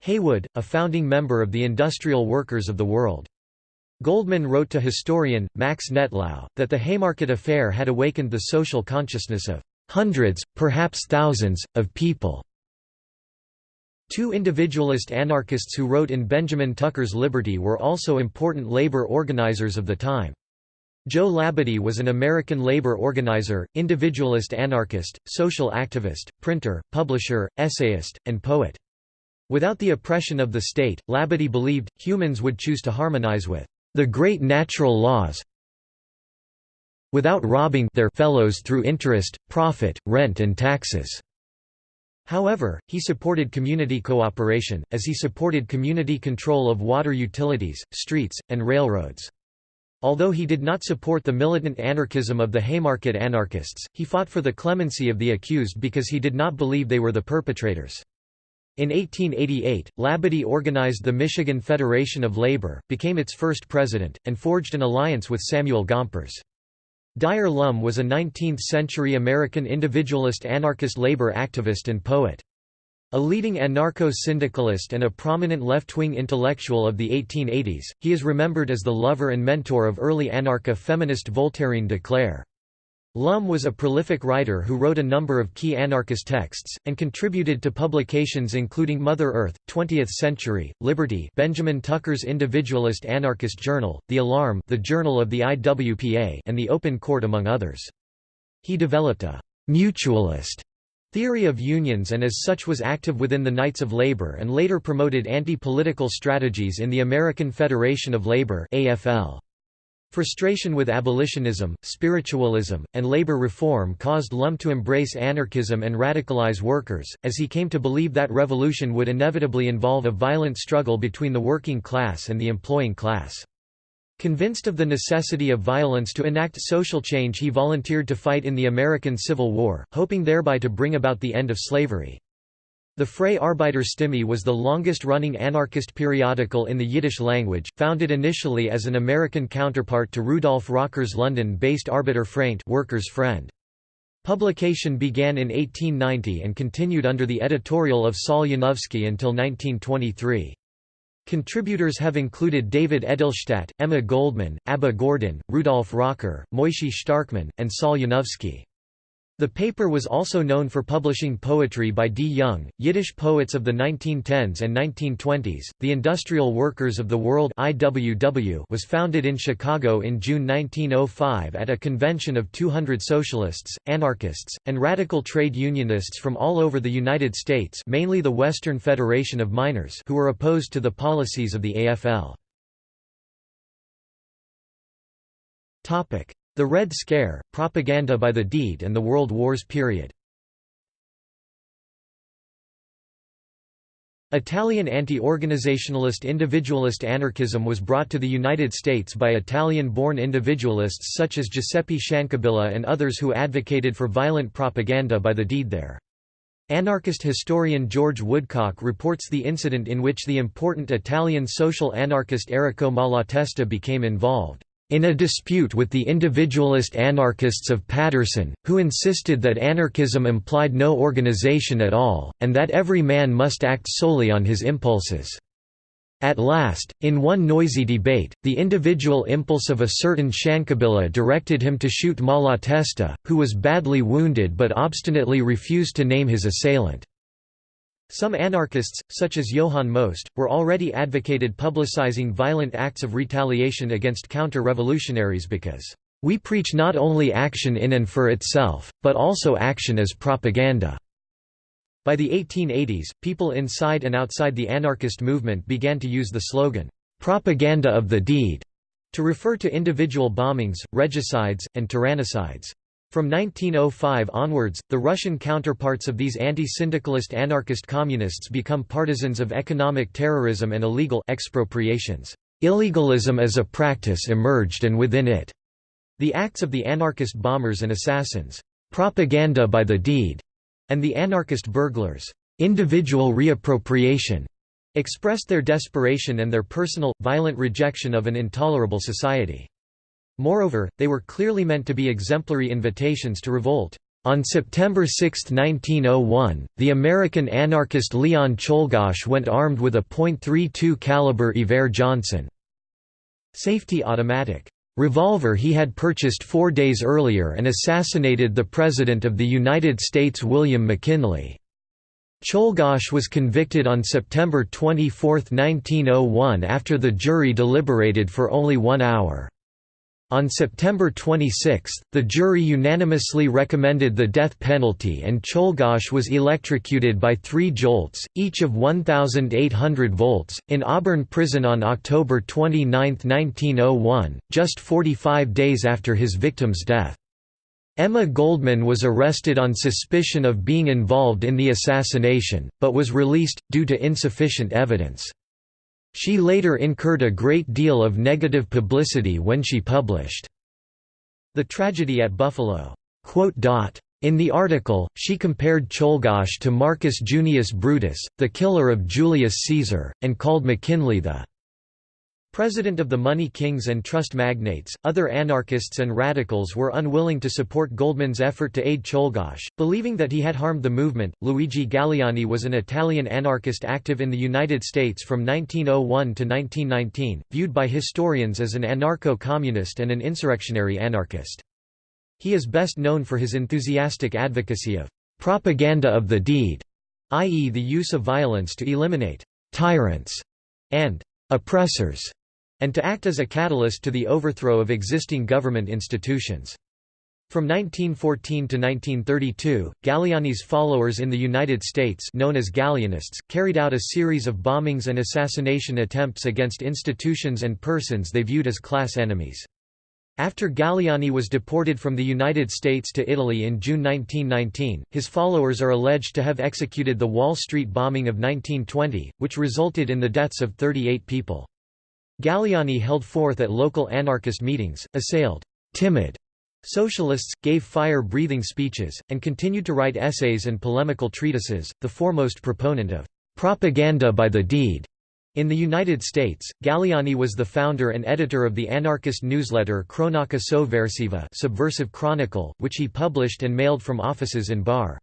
Haywood, a founding member of the Industrial Workers of the World. Goldman wrote to historian, Max Nettlau, that the Haymarket Affair had awakened the social consciousness of hundreds, perhaps thousands, of people. Two individualist anarchists who wrote in Benjamin Tucker's Liberty were also important labor organizers of the time. Joe Labadie was an American labor organizer, individualist anarchist, social activist, printer, publisher, essayist, and poet. Without the oppression of the state, Labadie believed, humans would choose to harmonize with the great natural laws without robbing their fellows through interest, profit, rent and taxes." However, he supported community cooperation, as he supported community control of water utilities, streets, and railroads. Although he did not support the militant anarchism of the Haymarket anarchists, he fought for the clemency of the accused because he did not believe they were the perpetrators. In 1888, Labadie organized the Michigan Federation of Labor, became its first president, and forged an alliance with Samuel Gompers. Dyer Lum was a 19th-century American individualist anarchist labor activist and poet. A leading anarcho-syndicalist and a prominent left-wing intellectual of the 1880s, he is remembered as the lover and mentor of early anarcha-feminist Voltairine de Cleyre. Lum was a prolific writer who wrote a number of key anarchist texts, and contributed to publications including Mother Earth, 20th Century, Liberty Benjamin Tucker's Individualist Anarchist Journal, The Alarm the Journal of the IWPA and The Open Court among others. He developed a «mutualist» theory of unions and as such was active within the Knights of Labor and later promoted anti-political strategies in the American Federation of Labor AFL. Frustration with abolitionism, spiritualism, and labor reform caused Lum to embrace anarchism and radicalize workers, as he came to believe that revolution would inevitably involve a violent struggle between the working class and the employing class. Convinced of the necessity of violence to enact social change he volunteered to fight in the American Civil War, hoping thereby to bring about the end of slavery. The Freie Arbeiterstimme was the longest-running anarchist periodical in the Yiddish language, founded initially as an American counterpart to Rudolf Rocker's London-based Arbeiterfreund Workers' Friend. Publication began in 1890 and continued under the editorial of Saul Yanovsky until 1923. Contributors have included David Edelstadt, Emma Goldman, Abba Gordon, Rudolf Rocker, Moishe Starkman, and Saul Yanovsky. The paper was also known for publishing poetry by Di Yunge, Yiddish poets of the 1910s and 1920s. The Industrial Workers of the World (IWW) was founded in Chicago in June 1905 at a convention of 200 socialists, anarchists, and radical trade unionists from all over the United States, mainly the Western Federation of Miners, who were opposed to the policies of the AFL. Topic: the Red Scare, propaganda by the deed and the World Wars period. Italian anti-organizationalist individualist anarchism was brought to the United States by Italian-born individualists such as Giuseppe Ciancabilla and others who advocated for violent propaganda by the deed there. Anarchist historian George Woodcock reports the incident in which the important Italian social anarchist Errico Malatesta became involved. In a dispute with the individualist anarchists of Paterson, who insisted that anarchism implied no organization at all, and that every man must act solely on his impulses. At last, in one noisy debate, the individual impulse of a certain Ciancabilla directed him to shoot Malatesta, who was badly wounded but obstinately refused to name his assailant. Some anarchists, such as Johann Most, were already advocated publicizing violent acts of retaliation against counter-revolutionaries because, "...we preach not only action in and for itself, but also action as propaganda." By the 1880s, people inside and outside the anarchist movement began to use the slogan, "...propaganda of the deed", to refer to individual bombings, regicides, and tyrannicides. From 1905 onwards, the Russian counterparts of these anti-syndicalist anarchist communists become partisans of economic terrorism and illegal expropriations. Illegalism as a practice emerged and within it, the acts of the anarchist bombers and assassins, propaganda by the deed, and the anarchist burglars, individual reappropriation, expressed their desperation and their personal, violent rejection of an intolerable society. Moreover, they were clearly meant to be exemplary invitations to revolt. On September 6, 1901, the American anarchist Leon Czolgosz went armed with a .32 caliber Iver Johnson safety automatic revolver he had purchased four days earlier and assassinated the President of the United States William McKinley. Czolgosz was convicted on September 24, 1901 after the jury deliberated for only one hour. On September 26, the jury unanimously recommended the death penalty and Czolgosz was electrocuted by three jolts, each of 1,800 volts, in Auburn prison on October 29, 1901, just 45 days after his victim's death. Emma Goldman was arrested on suspicion of being involved in the assassination, but was released, due to insufficient evidence. She later incurred a great deal of negative publicity when she published The Tragedy at Buffalo. In the article, she compared Czolgosz to Marcus Junius Brutus, the killer of Julius Caesar, and called McKinley the President of the money kings and trust magnates, other anarchists and radicals were unwilling to support Goldman's effort to aid Czolgosz, believing that he had harmed the movement. Luigi Galleani was an Italian anarchist active in the United States from 1901 to 1919, viewed by historians as an anarcho-communist and an insurrectionary anarchist. He is best known for his enthusiastic advocacy of propaganda of the deed, i.e. the use of violence to eliminate tyrants and oppressors and to act as a catalyst to the overthrow of existing government institutions. From 1914 to 1932, Galleani's followers in the United States known as Galleanists, carried out a series of bombings and assassination attempts against institutions and persons they viewed as class enemies. After Galleani was deported from the United States to Italy in June 1919, his followers are alleged to have executed the Wall Street bombing of 1920, which resulted in the deaths of 38 people. Galleani held forth at local anarchist meetings, assailed timid socialists, gave fire-breathing speeches, and continued to write essays and polemical treatises, the foremost proponent of propaganda by the deed. In the United States, Galleani was the founder and editor of the anarchist newsletter Cronaca Sovversiva Subversive Chronicle, which he published and mailed from offices in Barre.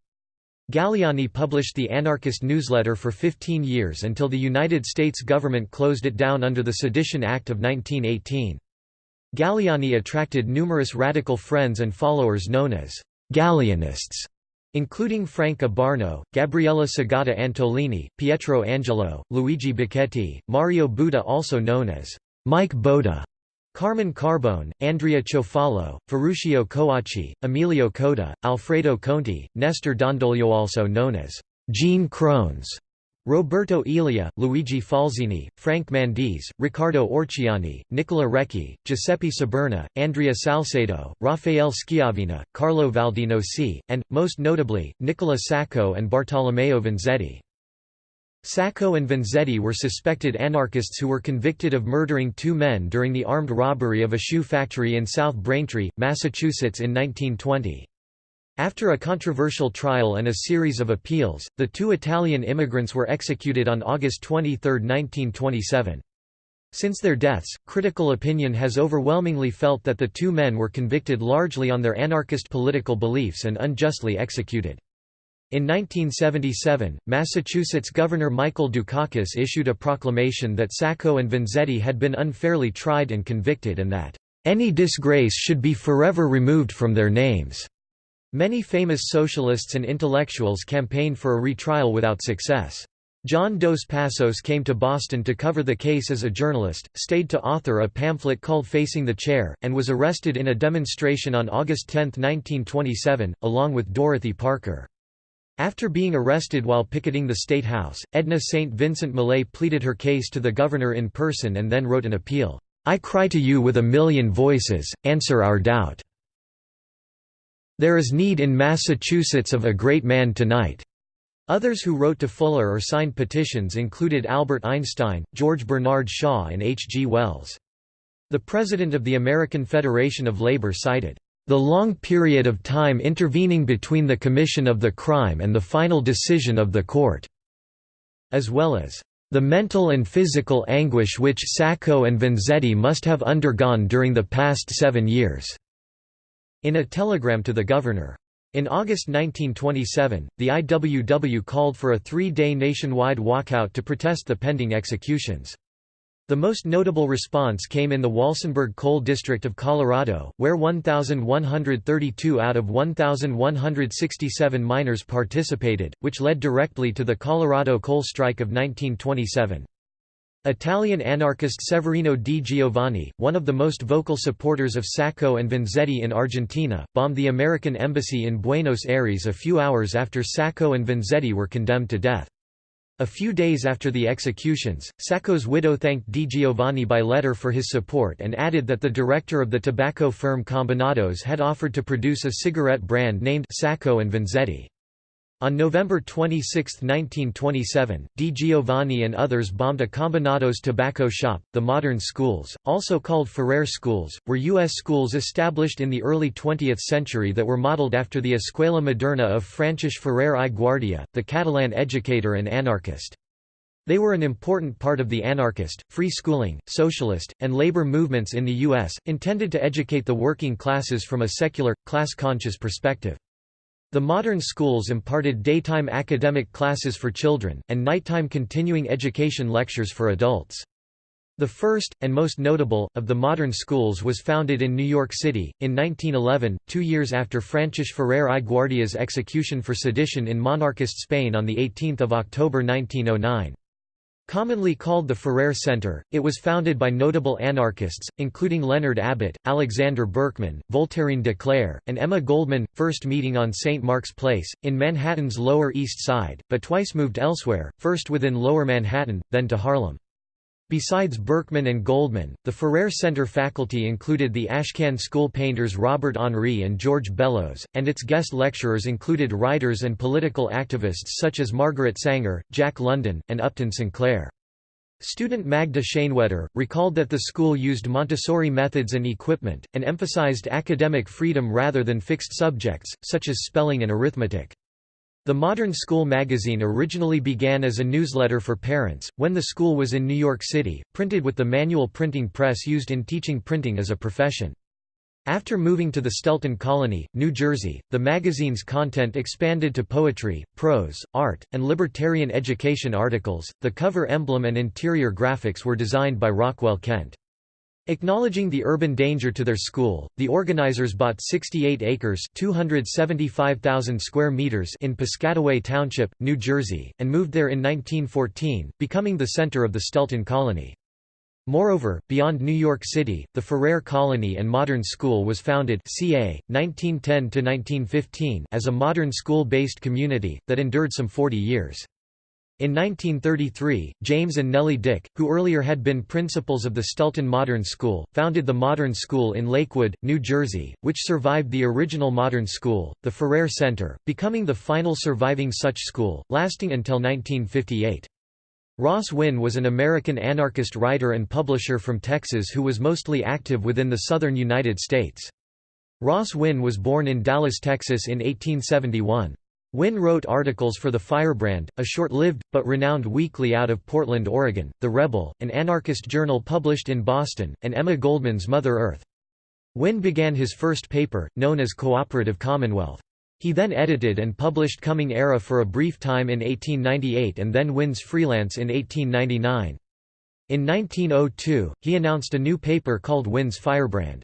Galleani published the anarchist newsletter for 15 years until the United States government closed it down under the Sedition Act of 1918. Galleani attracted numerous radical friends and followers known as Galleanists, including Frank Abarno, Gabriella Segata Antolini, Pietro Angelo, Luigi Bacchetti, Mario Buda also known as Mike Boda, Carmine Carbone, Andrea Ciofalo, Ferruccio Coacci, Emilio Coda, Alfredo Conti, Nestor Dondoglio also known as Gene Crones, Roberto Elia, Luigi Falsini, Frank Mandese, Riccardo Orciani, Nicola Recchi, Giuseppe Sberna, Andrea Salsedo, Rafael Schiavina, Carlo Valdinoci, and, most notably, Nicola Sacco and Bartolomeo Vanzetti. Sacco and Vanzetti were suspected anarchists who were convicted of murdering two men during the armed robbery of a shoe factory in South Braintree, Massachusetts in 1920. After a controversial trial and a series of appeals, the two Italian immigrants were executed on August 23, 1927. Since their deaths, critical opinion has overwhelmingly felt that the two men were convicted largely on their anarchist political beliefs and unjustly executed. In 1977, Massachusetts Governor Michael Dukakis issued a proclamation that Sacco and Vanzetti had been unfairly tried and convicted and that, "...any disgrace should be forever removed from their names." Many famous socialists and intellectuals campaigned for a retrial without success. John Dos Passos came to Boston to cover the case as a journalist, stayed to author a pamphlet called Facing the Chair, and was arrested in a demonstration on August 10, 1927, along with Dorothy Parker. After being arrested while picketing the State House, Edna St. Vincent Millay pleaded her case to the governor in person and then wrote an appeal, "'I cry to you with a million voices, answer our doubt. There is need in Massachusetts of a great man tonight. Others who wrote to Fuller or signed petitions included Albert Einstein, George Bernard Shaw and H. G. Wells. The president of the American Federation of Labor cited, "...the long period of time intervening between the commission of the crime and the final decision of the court," as well as, "...the mental and physical anguish which Sacco and Vanzetti must have undergone during the past seven years." In a telegram to the governor, in August 1927, the IWW called for a three-day nationwide walkout to protest the pending executions. The most notable response came in the Walsenburg Coal District of Colorado, where 1,132 out of 1,167 miners participated, which led directly to the Colorado coal strike of 1927. Italian anarchist Severino di Giovanni, one of the most vocal supporters of Sacco and Vanzetti in Argentina, bombed the American embassy in Buenos Aires a few hours after Sacco and Vanzetti were condemned to death. A few days after the executions, Sacco's widow thanked Di Giovanni by letter for his support and added that the director of the tobacco firm Combinados had offered to produce a cigarette brand named Sacco and Vanzetti. On November 26, 1927, Di Giovanni and others bombed a Combinados tobacco shop. The modern schools, also called Ferrer schools, were U.S. schools established in the early 20th century that were modeled after the Escuela Moderna of Francis Ferrer i Guardia, the Catalan educator and anarchist. They were an important part of the anarchist, free schooling, socialist, and labor movements in the U.S., intended to educate the working classes from a secular, class-conscious perspective. The modern schools imparted daytime academic classes for children, and nighttime continuing education lectures for adults. The first, and most notable, of the modern schools was founded in New York City, in 1911, two years after Francis Ferrer i Guardia's execution for sedition in monarchist Spain on 18 October 1909. Commonly called the Ferrer Center, it was founded by notable anarchists, including Leonard Abbott, Alexander Berkman, Voltairine de Cleyre, and Emma Goldman, first meeting on St. Mark's Place, in Manhattan's Lower East Side, but twice moved elsewhere, first within Lower Manhattan, then to Harlem. Besides Berkman and Goldman, the Ferrer Center faculty included the Ashcan School painters Robert Henri and George Bellows, and its guest lecturers included writers and political activists such as Margaret Sanger, Jack London, and Upton Sinclair. Student Magda Schoenwetter, recalled that the school used Montessori methods and equipment, and emphasized academic freedom rather than fixed subjects, such as spelling and arithmetic. The Modern School magazine originally began as a newsletter for parents, when the school was in New York City, printed with the manual printing press used in teaching printing as a profession. After moving to the Stelton Colony, New Jersey, the magazine's content expanded to poetry, prose, art, and libertarian education articles. The cover emblem and interior graphics were designed by Rockwell Kent. Acknowledging the urban danger to their school, the organizers bought 68 acres (275,000 square meters) in Piscataway Township, New Jersey, and moved there in 1914, becoming the center of the Stelton Colony. Moreover, beyond New York City, the Ferrer Colony and Modern School was founded ca. 1910 as a modern school-based community, that endured some 40 years. In 1933, James and Nellie Dick, who earlier had been principals of the Stelton Modern School, founded the Modern School in Lakewood, New Jersey, which survived the original Modern School, the Ferrer Center, becoming the final surviving such school, lasting until 1958. Ross Winn was an American anarchist writer and publisher from Texas who was mostly active within the southern United States. Ross Winn was born in Dallas, Texas in 1871. Winn wrote articles for The Firebrand, a short-lived, but renowned weekly out of Portland, Oregon, The Rebel, an anarchist journal published in Boston, and Emma Goldman's Mother Earth. Winn began his first paper, known as Cooperative Commonwealth. He then edited and published Coming Era for a brief time in 1898 and then Winn's Freelance in 1899. In 1902, he announced a new paper called Winn's Firebrand.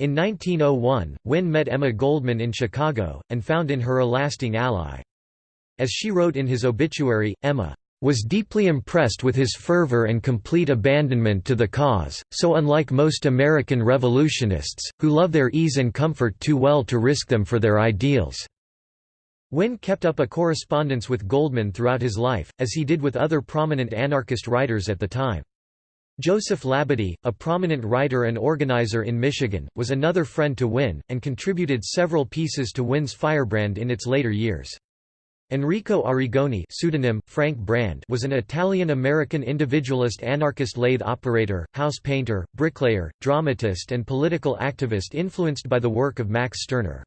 In 1901, Winn met Emma Goldman in Chicago, and found in her a lasting ally. As she wrote in his obituary, Emma was deeply impressed with his fervor and complete abandonment to the cause, so unlike most American revolutionists, who love their ease and comfort too well to risk them for their ideals." Winn kept up a correspondence with Goldman throughout his life, as he did with other prominent anarchist writers at the time. Joseph Labadie, a prominent writer and organizer in Michigan, was another friend to Winn, and contributed several pieces to Winn's Firebrand in its later years. Enrico Arrigoni pseudonym, Frank Brand was an Italian-American individualist anarchist lathe operator, house painter, bricklayer, dramatist and political activist influenced by the work of Max Stirner.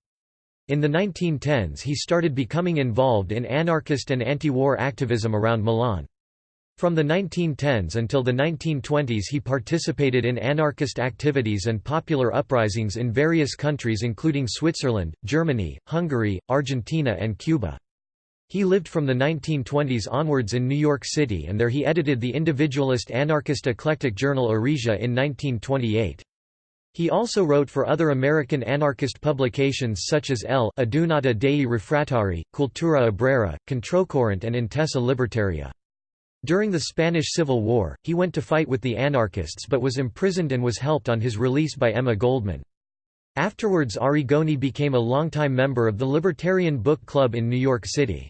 In the 1910s he started becoming involved in anarchist and anti-war activism around Milan. From the 1910s until the 1920s he participated in anarchist activities and popular uprisings in various countries including Switzerland, Germany, Hungary, Argentina and Cuba. He lived from the 1920s onwards in New York City and there he edited the individualist anarchist eclectic journal Eresia in 1928. He also wrote for other American anarchist publications such as L'Adunata dei Refrattari, Cultura Obrera, Controcorrent and Intesa Libertaria. During the Spanish Civil War, he went to fight with the anarchists but was imprisoned and was helped on his release by Emma Goldman. Afterwards Arrigoni became a longtime member of the Libertarian Book Club in New York City.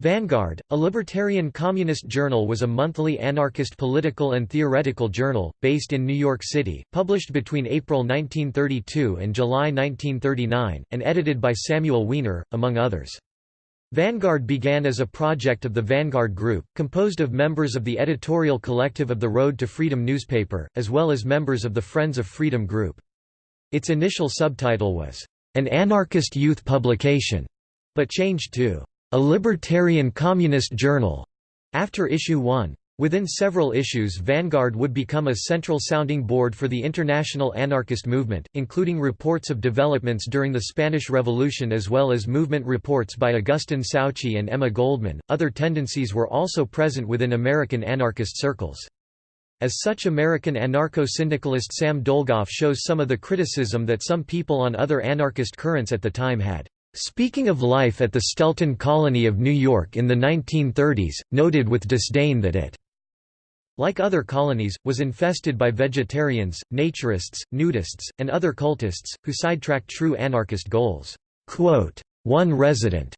Vanguard, a libertarian communist journal was a monthly anarchist political and theoretical journal, based in New York City, published between April 1932 and July 1939, and edited by Samuel Weiner, among others. Vanguard began as a project of the Vanguard Group, composed of members of the editorial collective of the Road to Freedom newspaper, as well as members of the Friends of Freedom Group. Its initial subtitle was, "...an anarchist youth publication", but changed to, "...a libertarian communist journal", after issue 1. Within several issues Vanguard would become a central sounding board for the international anarchist movement, including reports of developments during the Spanish Revolution as well as movement reports by Augustin Souchy and Emma Goldman. Other tendencies were also present within American anarchist circles. As such American anarcho-syndicalist Sam Dolgoff shows some of the criticism that some people on other anarchist currents at the time had. Speaking of life at the Stelton colony of New York in the 1930s, noted with disdain that it like other colonies, was infested by vegetarians, naturists, nudists, and other cultists, who sidetracked true anarchist goals. One resident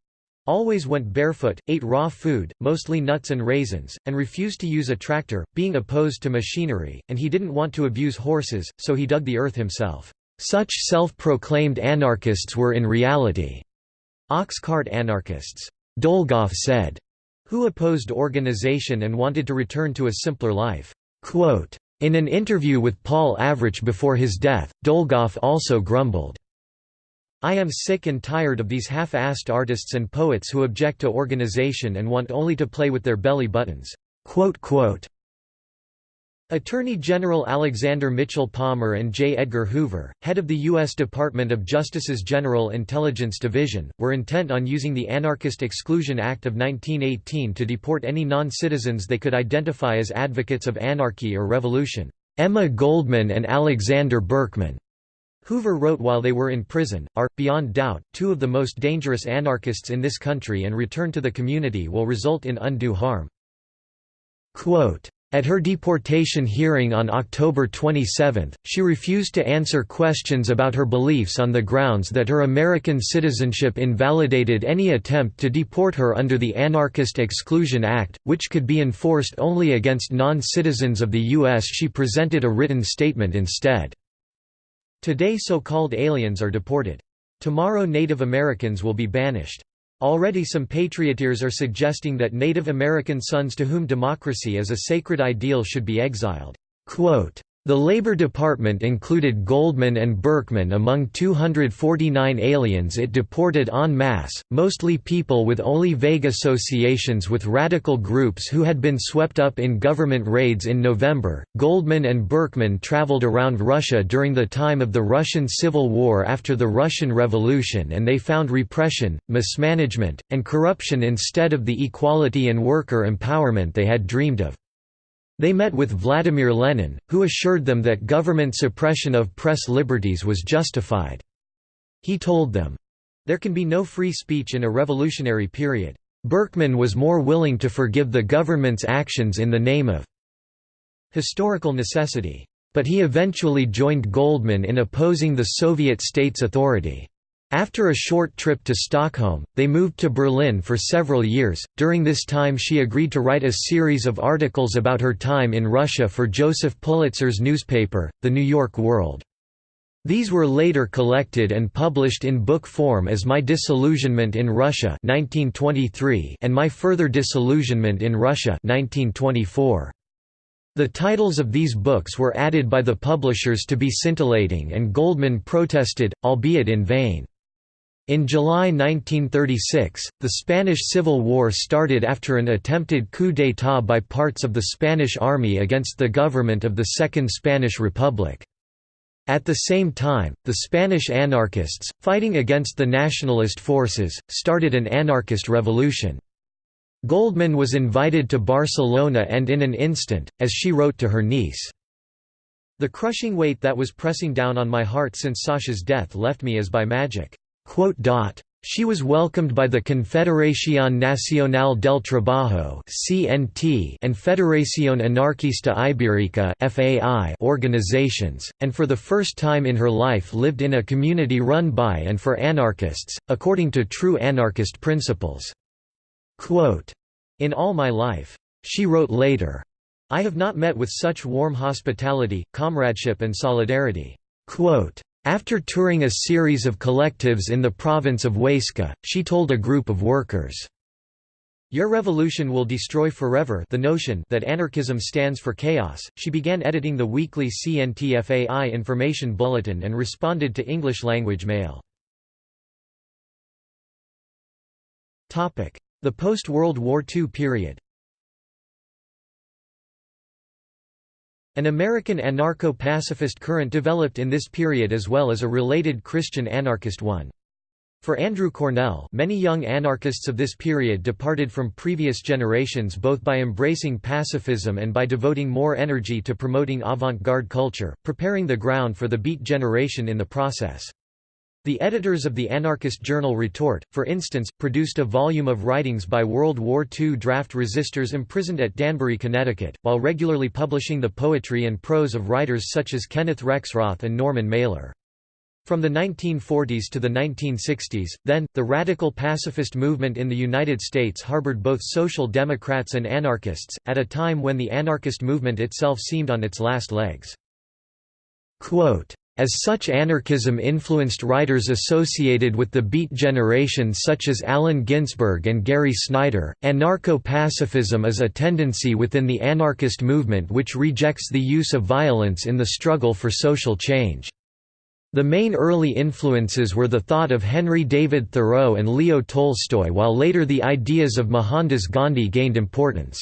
always went barefoot, ate raw food, mostly nuts and raisins, and refused to use a tractor, being opposed to machinery, and he didn't want to abuse horses, so he dug the earth himself. Such self-proclaimed anarchists were in reality ox cart anarchists, Dolgoff said who opposed organization and wanted to return to a simpler life. In an interview with Paul Avrich before his death, Dolgoff also grumbled, I am sick and tired of these half-assed artists and poets who object to organization and want only to play with their belly buttons." Attorney General Alexander Mitchell Palmer and J. Edgar Hoover, head of the U.S. Department of Justice's General Intelligence Division, were intent on using the Anarchist Exclusion Act of 1918 to deport any non-citizens they could identify as advocates of anarchy or revolution. Emma Goldman and Alexander Berkman, Hoover wrote while they were in prison, are, beyond doubt, two of the most dangerous anarchists in this country and return to the community will result in undue harm. Quote, at her deportation hearing on October 27, she refused to answer questions about her beliefs on the grounds that her American citizenship invalidated any attempt to deport her under the Anarchist Exclusion Act, which could be enforced only against non-citizens of the U.S. She presented a written statement instead. Today so-called aliens are deported. Tomorrow Native Americans will be banished. Already some patrioteers are suggesting that Native American sons to whom democracy is a sacred ideal should be exiled. Quote, The Labor Department included Goldman and Berkman among 249 aliens it deported en masse, mostly people with only vague associations with radical groups who had been swept up in government raids in November. Goldman and Berkman traveled around Russia during the time of the Russian Civil War after the Russian Revolution and they found repression, mismanagement, and corruption instead of the equality and worker empowerment they had dreamed of. They met with Vladimir Lenin, who assured them that government suppression of press liberties was justified. He told them, There can be no free speech in a revolutionary period. Berkman was more willing to forgive the government's actions in the name of historical necessity. But he eventually joined Goldman in opposing the Soviet state's authority. After a short trip to Stockholm, they moved to Berlin for several years. During this time, she agreed to write a series of articles about her time in Russia for Joseph Pulitzer's newspaper, The New York World. These were later collected and published in book form as My Disillusionment in Russia 1923 and My Further Disillusionment in Russia 1924. The titles of these books were added by the publishers to be scintillating and Goldman protested, albeit in vain. In July 1936, the Spanish Civil War started after an attempted coup d'état by parts of the Spanish army against the government of the Second Spanish Republic. At the same time, the Spanish anarchists, fighting against the nationalist forces, started an anarchist revolution. Goldman was invited to Barcelona and in an instant, as she wrote to her niece, The crushing weight that was pressing down on my heart since Sasha's death left me as by magic. She was welcomed by the Confederación Nacional del Trabajo and Federación Anarquista Ibérica organizations, and for the first time in her life lived in a community run by and for anarchists, according to true anarchist principles. In all my life, she wrote later, I have not met with such warm hospitality, comradeship and solidarity. After touring a series of collectives in the province of Huesca, she told a group of workers, Your revolution will destroy forever the notion that anarchism stands for chaos. She began editing the weekly CNTFAI information bulletin and responded to English language mail. The post-World War II period An American anarcho-pacifist current developed in this period as well as a related Christian anarchist one. For Andrew Cornell many young anarchists of this period departed from previous generations both by embracing pacifism and by devoting more energy to promoting avant-garde culture, preparing the ground for the Beat generation in the process. The editors of the anarchist journal Retort, for instance, produced a volume of writings by World War II draft resistors imprisoned at Danbury, Connecticut, while regularly publishing the poetry and prose of writers such as Kenneth Rexroth and Norman Mailer. From the 1940s to the 1960s, then, the radical pacifist movement in the United States harbored both social democrats and anarchists, at a time when the anarchist movement itself seemed on its last legs. Quote, as such anarchism influenced writers associated with the Beat generation such as Allen Ginsberg and Gary Snyder, anarcho-pacifism is a tendency within the anarchist movement which rejects the use of violence in the struggle for social change. The main early influences were the thought of Henry David Thoreau and Leo Tolstoy while later the ideas of Mohandas Gandhi gained importance.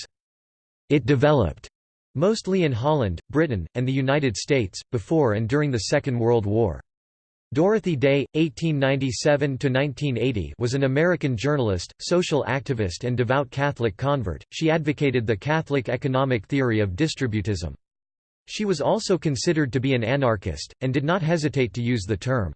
It developed mostly in Holland, Britain, and the United States, before and during the Second World War. Dorothy Day, 1897–1980 was an American journalist, social activist and devout Catholic convert, she advocated the Catholic economic theory of distributism. She was also considered to be an anarchist, and did not hesitate to use the term.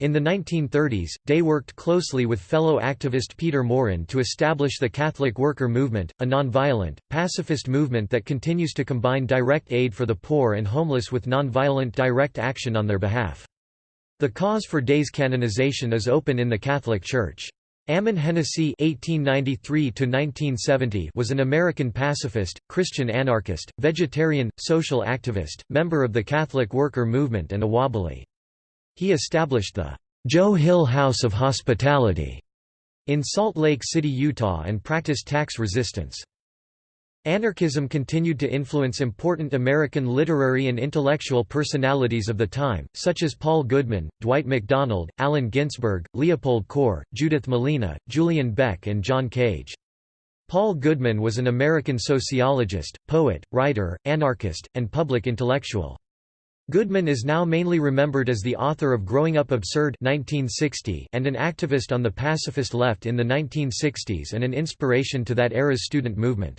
In the 1930s, Day worked closely with fellow activist Peter Maurin to establish the Catholic Worker Movement, a nonviolent, pacifist movement that continues to combine direct aid for the poor and homeless with nonviolent direct action on their behalf. The cause for Day's canonization is open in the Catholic Church. Ammon Hennacy (1893–1970) was an American pacifist, Christian anarchist, vegetarian, social activist, member of the Catholic Worker Movement and a Wobbly. He established the Joe Hill House of Hospitality in Salt Lake City, Utah and practiced tax resistance. Anarchism continued to influence important American literary and intellectual personalities of the time, such as Paul Goodman, Dwight MacDonald, Allen Ginsberg, Leopold Kohr, Judith Malina, Julian Beck and John Cage. Paul Goodman was an American sociologist, poet, writer, anarchist, and public intellectual. Goodman is now mainly remembered as the author of Growing Up Absurd 1960 and an activist on the pacifist left in the 1960s and an inspiration to that era's student movement.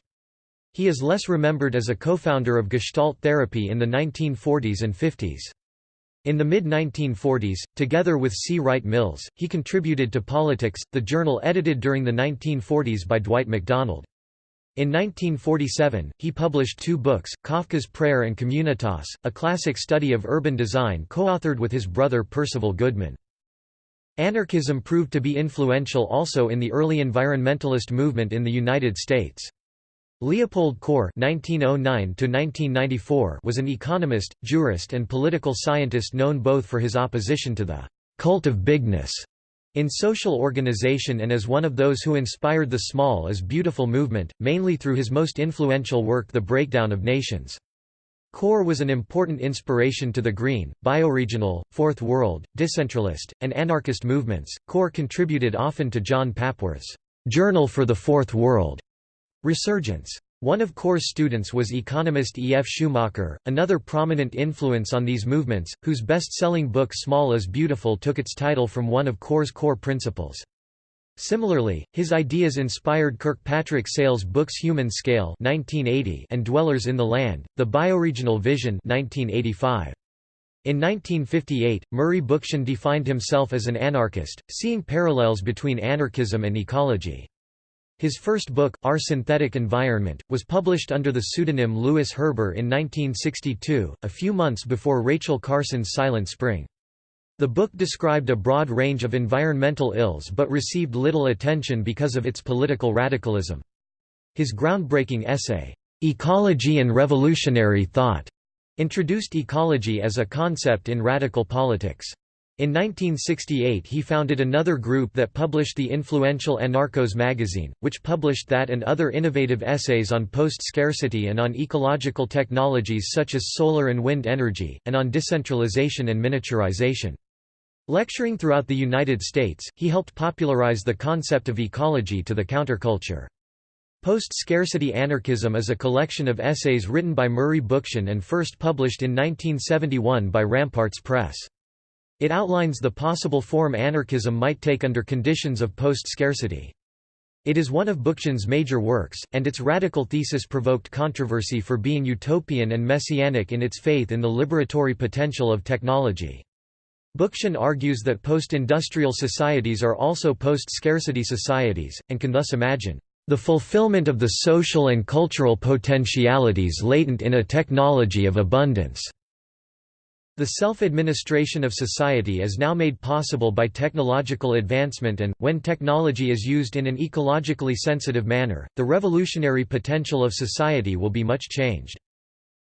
He is less remembered as a co-founder of Gestalt therapy in the 1940s and 50s. In the mid-1940s, together with C. Wright Mills, he contributed to Politics, the journal edited during the 1940s by Dwight MacDonald. In 1947, he published two books, Kafka's Prayer and Communitas, a classic study of urban design co-authored with his brother Percival Goodman. Anarchism proved to be influential also in the early environmentalist movement in the United States. Leopold Kohr (1909–1994) was an economist, jurist, and political scientist known both for his opposition to the cult of bigness in social organization and as one of those who inspired the small is beautiful movement, mainly through his most influential work The Breakdown of Nations. Kohr was an important inspiration to the Green, Bioregional, Fourth World, Decentralist, and anarchist movements. Kohr contributed often to John Papworth's Journal for the Fourth World Resurgence. One of Kohr's students was economist E. F. Schumacher, another prominent influence on these movements, whose best-selling book Small is Beautiful took its title from one of Kohr's core principles. Similarly, his ideas inspired Kirkpatrick Sale's books Human Scale 1980 and Dwellers in the Land, The Bioregional Vision 1985. In 1958, Murray Bookchin defined himself as an anarchist, seeing parallels between anarchism and ecology. His first book, Our Synthetic Environment, was published under the pseudonym Lewis Herber in 1962, a few months before Rachel Carson's Silent Spring. The book described a broad range of environmental ills but received little attention because of its political radicalism. His groundbreaking essay, "'Ecology and Revolutionary Thought' introduced ecology as a concept in radical politics. In 1968 he founded another group that published the influential Anarchos magazine, which published that and other innovative essays on post-scarcity and on ecological technologies such as solar and wind energy, and on decentralization and miniaturization. Lecturing throughout the United States, he helped popularize the concept of ecology to the counterculture. Post-Scarcity Anarchism is a collection of essays written by Murray Bookchin and first published in 1971 by Ramparts Press. It outlines the possible form anarchism might take under conditions of post-scarcity. It is one of Bookchin's major works, and its radical thesis provoked controversy for being utopian and messianic in its faith in the liberatory potential of technology. Bookchin argues that post-industrial societies are also post-scarcity societies, and can thus imagine the fulfillment of the social and cultural potentialities latent in a technology of abundance. The self-administration of society is now made possible by technological advancement and, when technology is used in an ecologically sensitive manner, the revolutionary potential of society will be much changed.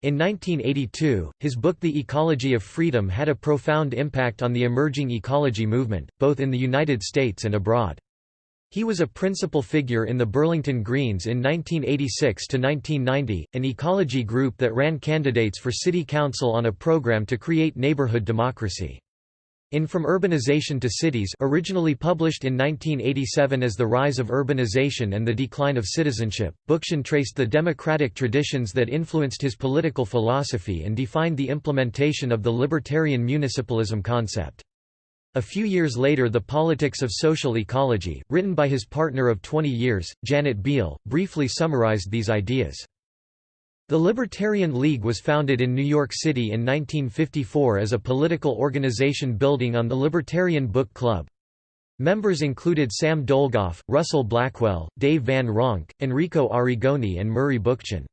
In 1982, his book The Ecology of Freedom had a profound impact on the emerging ecology movement, both in the United States and abroad. He was a principal figure in the Burlington Greens in 1986–1990, an ecology group that ran candidates for city council on a program to create neighborhood democracy. In From Urbanization to Cities originally published in 1987 as The Rise of Urbanization and the Decline of Citizenship, Bookchin traced the democratic traditions that influenced his political philosophy and defined the implementation of the libertarian municipalism concept. A few years later The Politics of Social Ecology, written by his partner of 20 years, Janet Biehl, briefly summarized these ideas. The Libertarian League was founded in New York City in 1954 as a political organization building on the Libertarian Book Club. Members included Sam Dolgoff, Russell Blackwell, Dave Van Ronk, Enrico Arrigoni and Murray Bookchin.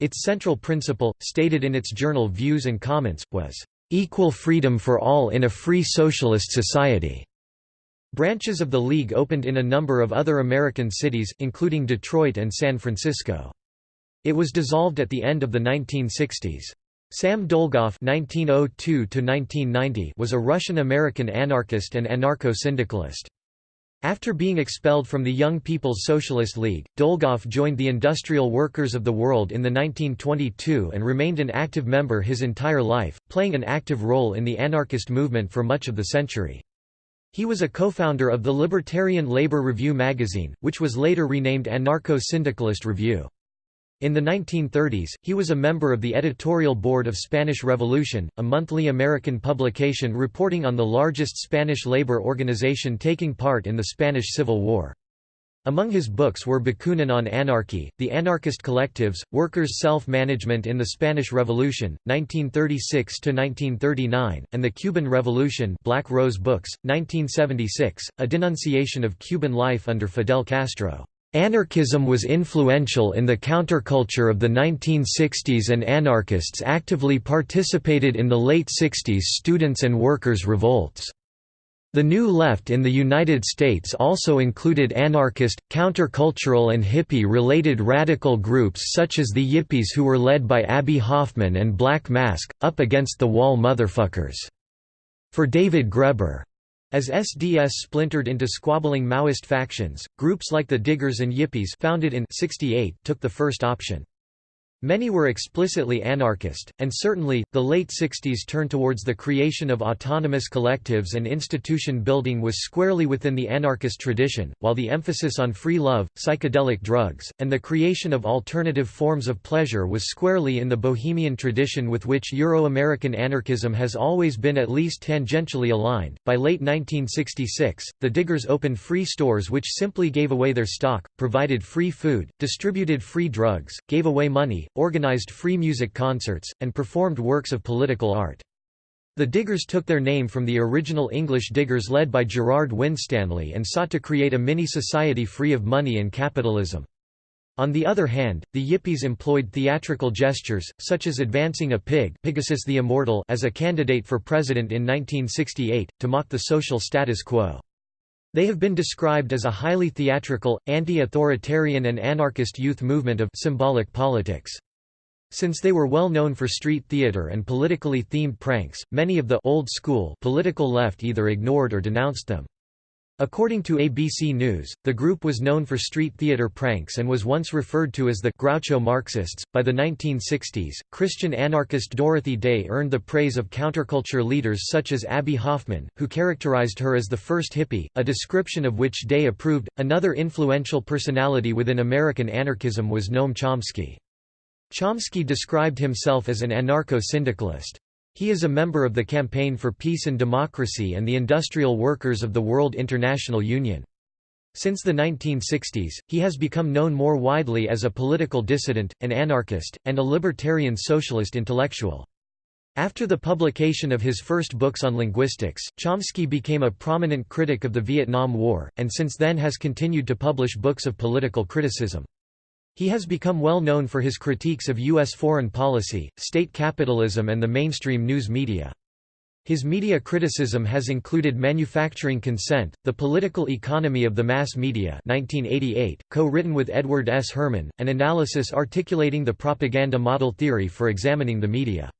Its central principle, stated in its journal Views and Comments, was equal freedom for all in a free socialist society. Branches of the League opened in a number of other American cities, including Detroit and San Francisco. It was dissolved at the end of the 1960s. Sam Dolgoff (1902–1990) was a Russian-American anarchist and anarcho-syndicalist. After being expelled from the Young People's Socialist League, Dolgoff joined the Industrial Workers of the World in the 1922 and remained an active member his entire life, playing an active role in the anarchist movement for much of the century. He was a co-founder of the Libertarian Labor Review magazine, which was later renamed Anarcho-Syndicalist Review. In the 1930s, he was a member of the editorial board of Spanish Revolution, a monthly American publication reporting on the largest Spanish labor organization taking part in the Spanish Civil War. Among his books were Bakunin on Anarchy, The Anarchist Collectives, Workers' Self-Management in the Spanish Revolution, 1936–1939, and The Cuban Revolution Black Rose Books, 1976, a denunciation of Cuban life under Fidel Castro. Anarchism was influential in the counterculture of the 1960s and anarchists actively participated in the late 60s students' and workers' revolts. The New Left in the United States also included anarchist, countercultural and hippie-related radical groups such as the Yippies who were led by Abbie Hoffman and Black Mask, up against the wall motherfuckers. For David Graeber, as SDS splintered into squabbling Maoist factions, groups like the Diggers and Yippies founded in 68 took the first option. Many were explicitly anarchist, and certainly, the late 60s turn towards the creation of autonomous collectives and institution building was squarely within the anarchist tradition, while the emphasis on free love, psychedelic drugs, and the creation of alternative forms of pleasure was squarely in the bohemian tradition with which Euro-American anarchism has always been at least tangentially aligned. By late 1966, the Diggers opened free stores which simply gave away their stock, provided free food, distributed free drugs, gave away money, organized free music concerts, and performed works of political art. The Diggers took their name from the original English Diggers led by Gerard Winstanley and sought to create a mini-society free of money and capitalism. On the other hand, the Yippies employed theatrical gestures, such as advancing a pig Pigasus the Immortal as a candidate for president in 1968, to mock the social status quo. They have been described as a highly theatrical, anti-authoritarian and anarchist youth movement of symbolic politics. Since they were well known for street theater and politically themed pranks, many of the old school political left either ignored or denounced them. According to ABC News, the group was known for street theater pranks and was once referred to as the Groucho Marxists. By the 1960s, Christian anarchist Dorothy Day earned the praise of counterculture leaders such as Abbie Hoffman, who characterized her as the first hippie, a description of which Day approved. Another influential personality within American anarchism was Noam Chomsky. Chomsky described himself as an anarcho-syndicalist. He is a member of the Campaign for Peace and Democracy and the Industrial Workers of the World International Union. Since the 1960s, he has become known more widely as a political dissident, an anarchist, and a libertarian socialist intellectual. After the publication of his first books on linguistics, Chomsky became a prominent critic of the Vietnam War, and since then has continued to publish books of political criticism. He has become well known for his critiques of U.S. foreign policy, state capitalism and the mainstream news media. His media criticism has included Manufacturing Consent, The Political Economy of the Mass Media 1988, co-written with Edward S. Herman, an analysis articulating the propaganda model theory for examining the media.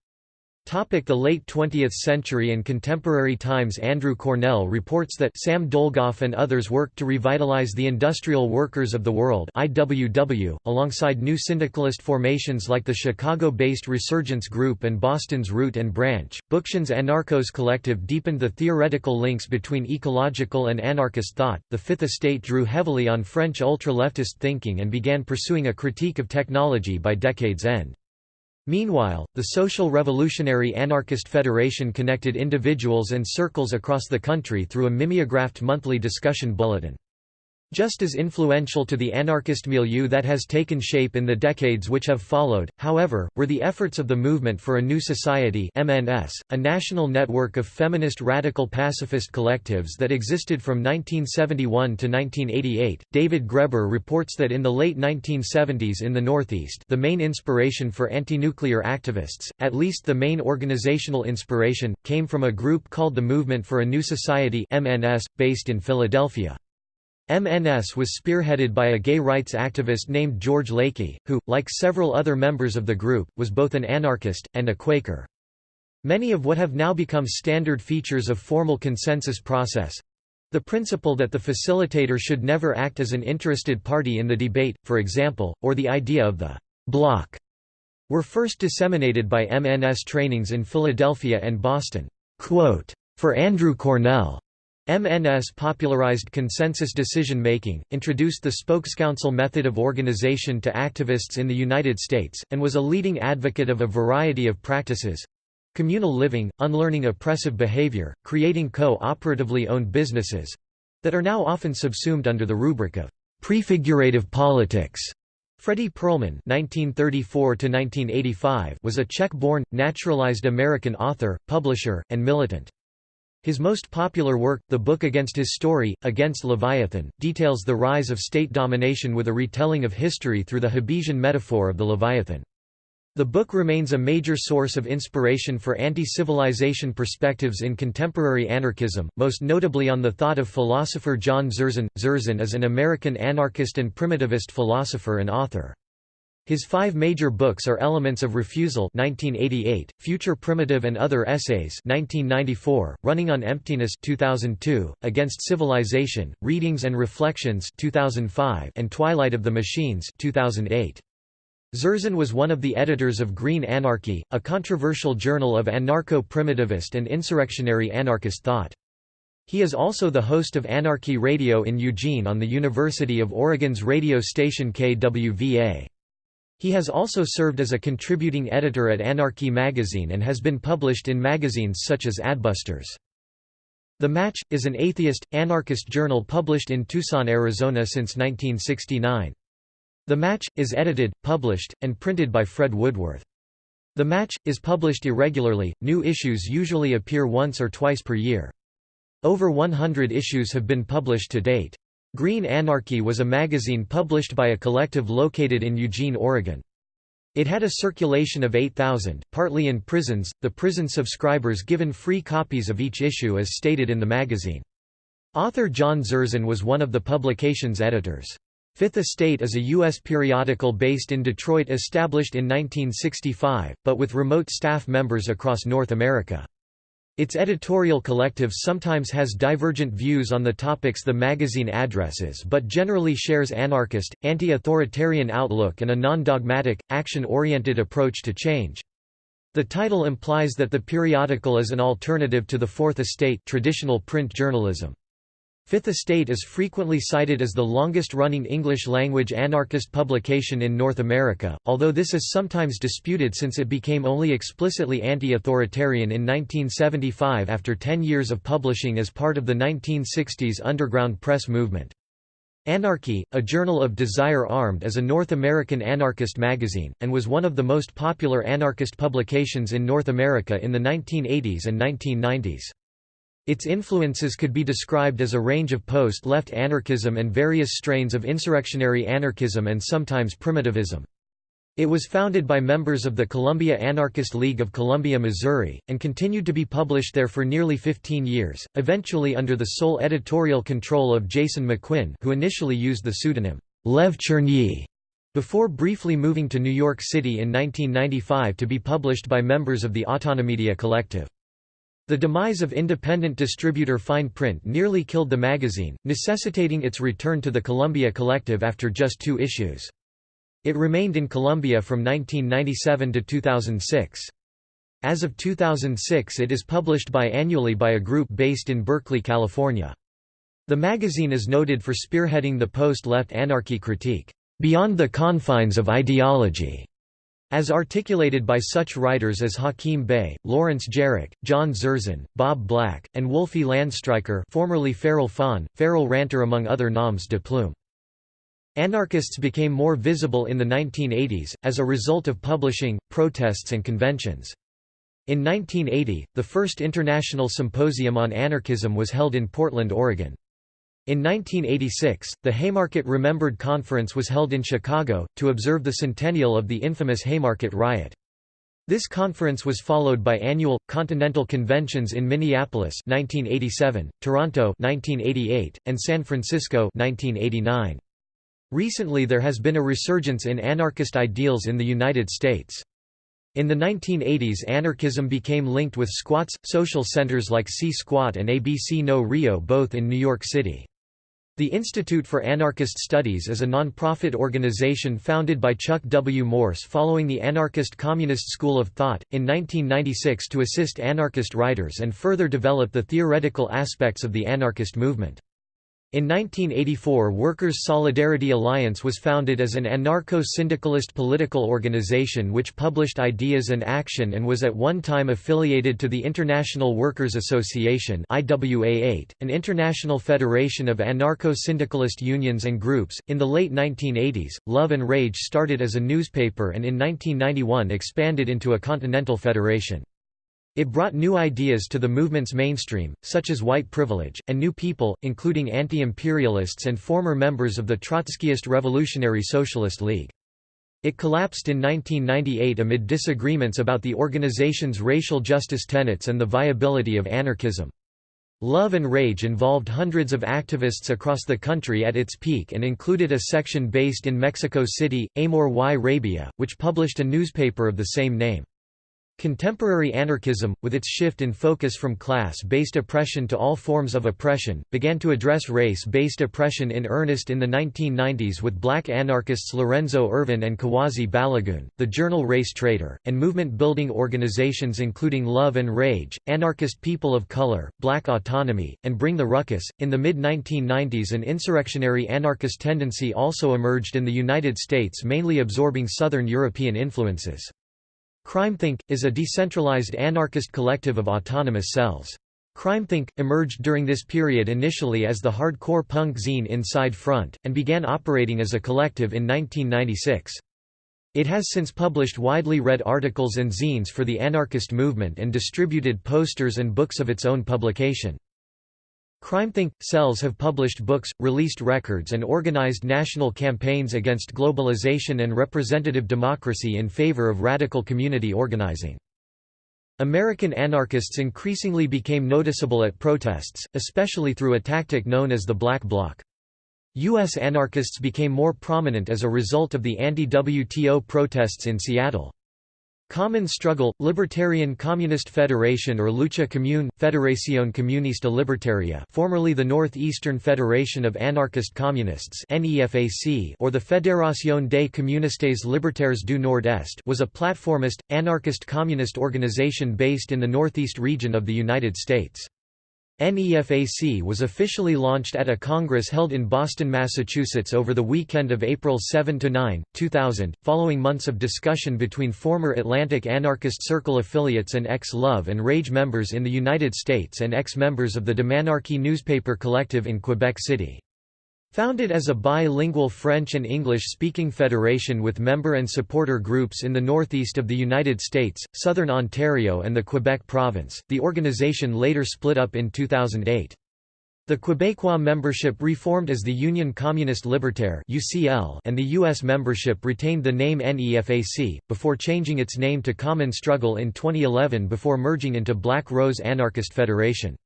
The late 20th century and contemporary times Andrew Cornell reports that Sam Dolgoff and others worked to revitalize the industrial workers of the world IWW, alongside new syndicalist formations like the Chicago-based Resurgence Group and Boston's Root and Branch. Bookchin's Anarchos Collective deepened the theoretical links between ecological and anarchist thought. The Fifth Estate drew heavily on French ultra-leftist thinking and began pursuing a critique of technology by decade's end. Meanwhile, the Social Revolutionary Anarchist Federation connected individuals and circles across the country through a mimeographed monthly discussion bulletin. Just as influential to the anarchist milieu that has taken shape in the decades which have followed, however, were the efforts of the Movement for a New Society MNS, a national network of feminist radical pacifist collectives that existed from 1971 to 1988. David Graeber reports that in the late 1970s in the Northeast the main inspiration for anti-nuclear activists, at least the main organizational inspiration, came from a group called the Movement for a New Society MNS, based in Philadelphia. MNS was spearheaded by a gay rights activist named George Lakey, who, like several other members of the group, was both an anarchist, and a Quaker. Many of what have now become standard features of formal consensus process, The principle that the facilitator should never act as an interested party in the debate, for example, or the idea of the block, were first disseminated by MNS trainings in Philadelphia and Boston. Quote, for Andrew Cornell, MNS popularized consensus decision-making, introduced the spokescouncil method of organization to activists in the United States, and was a leading advocate of a variety of practices—communal living, unlearning oppressive behavior, creating co-operatively owned businesses—that are now often subsumed under the rubric of prefigurative politics. Fredy Perlman (1934–1985) was a Czech-born, naturalized American author, publisher, and militant. His most popular work, the book Against His Story, Against Leviathan, details the rise of state domination with a retelling of history through the Hobbesian metaphor of the Leviathan. The book remains a major source of inspiration for anti-civilization perspectives in contemporary anarchism, most notably on the thought of philosopher John Zerzan. Zerzan is an American anarchist and primitivist philosopher and author. His five major books are Elements of Refusal 1988, Future Primitive and Other Essays 1994, Running on Emptiness 2002, Against Civilization, Readings and Reflections 2005, and Twilight of the Machines 2008. Zerzan was one of the editors of Green Anarchy, a controversial journal of anarcho-primitivist and insurrectionary anarchist thought. He is also the host of Anarchy Radio in Eugene on the University of Oregon's radio station KWVA. He has also served as a contributing editor at Anarchy magazine and has been published in magazines such as Adbusters. The Match, is an atheist, anarchist journal published in Tucson, Arizona since 1969. The Match, is edited, published, and printed by Fred Woodworth. The Match, is published irregularly, new issues usually appear once or twice per year. Over 100 issues have been published to date. Green Anarchy was a magazine published by a collective located in Eugene, Oregon. It had a circulation of 8,000, partly in prisons, the prison subscribers given free copies of each issue as stated in the magazine. Author John Zerzan was one of the publication's editors. Fifth Estate is a U.S. periodical based in Detroit established in 1965, but with remote staff members across North America. Its editorial collective sometimes has divergent views on the topics the magazine addresses but generally shares anarchist, anti-authoritarian outlook and a non-dogmatic, action-oriented approach to change. The title implies that the periodical is an alternative to the Fourth Estate traditional print journalism. Fifth Estate is frequently cited as the longest-running English-language anarchist publication in North America, although this is sometimes disputed since it became only explicitly anti-authoritarian in 1975 after ten years of publishing as part of the 1960s underground press movement. Anarchy, a journal of Desire Armed is a North American anarchist magazine, and was one of the most popular anarchist publications in North America in the 1980s and 1990s. Its influences could be described as a range of post-left anarchism and various strains of insurrectionary anarchism and sometimes primitivism. It was founded by members of the Columbia Anarchist League of Columbia, Missouri, and continued to be published there for nearly 15 years, eventually under the sole editorial control of Jason McQuinn who initially used the pseudonym, Lev Chernyi, before briefly moving to New York City in 1995 to be published by members of the Autonomedia Collective. The demise of independent distributor Fine Print nearly killed the magazine, necessitating its return to the Columbia Collective after just two issues. It remained in Columbia from 1997 to 2006. As of 2006 it is published biannually by a group based in Berkeley, California. The magazine is noted for spearheading the post-left anarchy critique, "...beyond the confines of ideology", as articulated by such writers as Hakim Bey, Lawrence Jarach, John Zerzan, Bob Black, and Wolfie Landstreicher formerly Feral Fawn, Feral Ranter among other noms de plume. Anarchists became more visible in the 1980s, as a result of publishing, protests and conventions. In 1980, the first International Symposium on Anarchism was held in Portland, Oregon. In 1986, the Haymarket Remembered Conference was held in Chicago, to observe the centennial of the infamous Haymarket riot. This conference was followed by annual, continental conventions in Minneapolis 1987, Toronto 1988, and San Francisco 1989. Recently there has been a resurgence in anarchist ideals in the United States. In the 1980s anarchism became linked with squats, social centers like C Squat and ABC No Rio both in New York City. The Institute for Anarchist Studies is a non-profit organization founded by Chuck W. Morse following the anarchist communist school of thought, in 1996 to assist anarchist writers and further develop the theoretical aspects of the anarchist movement. In 1984 Workers' Solidarity Alliance was founded as an anarcho-syndicalist political organization which published ideas and action and was at one time affiliated to the International Workers' Association IWA8, an international federation of anarcho-syndicalist unions and groups. In the late 1980s, Love and Rage started as a newspaper and in 1991 expanded into a continental federation. It brought new ideas to the movement's mainstream, such as white privilege, and new people, including anti-imperialists and former members of the Trotskyist Revolutionary Socialist League. It collapsed in 1998 amid disagreements about the organization's racial justice tenets and the viability of anarchism. Love and Rage involved hundreds of activists across the country at its peak and included a section based in Mexico City, Amor y Rabia, which published a newspaper of the same name. Contemporary anarchism, with its shift in focus from class-based oppression to all forms of oppression, began to address race-based oppression in earnest in the 1990s with black anarchists Lorenzo Ervin and Kuwasi Balagoon, the journal Race Traitor, and movement-building organizations including Love and Rage, Anarchist People of Color, Black Autonomy, and Bring the Ruckus. In the mid-1990s an insurrectionary anarchist tendency also emerged in the United States mainly absorbing Southern European influences. CrimethInc. is a decentralized anarchist collective of autonomous cells. CrimethInc. emerged during this period initially as the hardcore punk zine Inside Front, and began operating as a collective in 1996. It has since published widely read articles and zines for the anarchist movement and distributed posters and books of its own publication. CrimethInc. cells have published books, released records and organized national campaigns against globalization and representative democracy in favor of radical community organizing. American anarchists increasingly became noticeable at protests, especially through a tactic known as the Black Bloc. U.S. anarchists became more prominent as a result of the anti-WTO protests in Seattle. Common Struggle, Libertarian Communist Federation or Lucha Común, Federación Comunista Libertaria formerly the Northeastern Federation of Anarchist Communists or the Fédération des Communistes Libertaires du Nord-Est was a platformist, anarchist communist organization based in the Northeast region of the United States. NEFAC was officially launched at a congress held in Boston, Massachusetts over the weekend of April 7–9, 2000, following months of discussion between former Atlantic Anarchist Circle affiliates and ex-Love and Rage members in the United States and ex-members of the Demanarchy newspaper collective in Quebec City. Founded as a bilingual French and English-speaking federation with member and supporter groups in the northeast of the United States, southern Ontario and the Quebec province, the organization later split up in 2008. The Quebecois membership reformed as the Union Communiste Libertaire and the U.S. membership retained the name NEFAC, before changing its name to Common Struggle in 2011 before merging into Black Rose Anarchist Federation.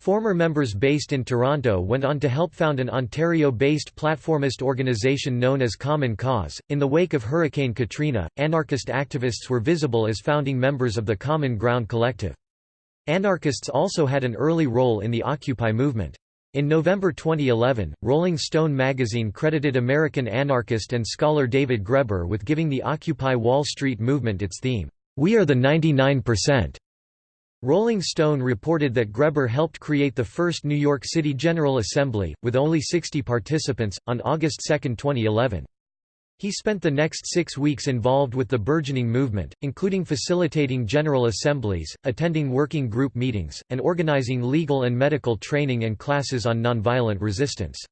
Former members based in Toronto went on to help found an Ontario-based platformist organization known as Common Cause. In the wake of Hurricane Katrina, anarchist activists were visible as founding members of the Common Ground Collective. Anarchists also had an early role in the Occupy movement. In November 2011, Rolling Stone magazine credited American anarchist and scholar David Graeber with giving the Occupy Wall Street movement its theme, "'We are the 99%'. Rolling Stone reported that Graeber helped create the first New York City General Assembly, with only 60 participants, on August 2, 2011. He spent the next six weeks involved with the burgeoning movement, including facilitating general assemblies, attending working group meetings, and organizing legal and medical training and classes on nonviolent resistance.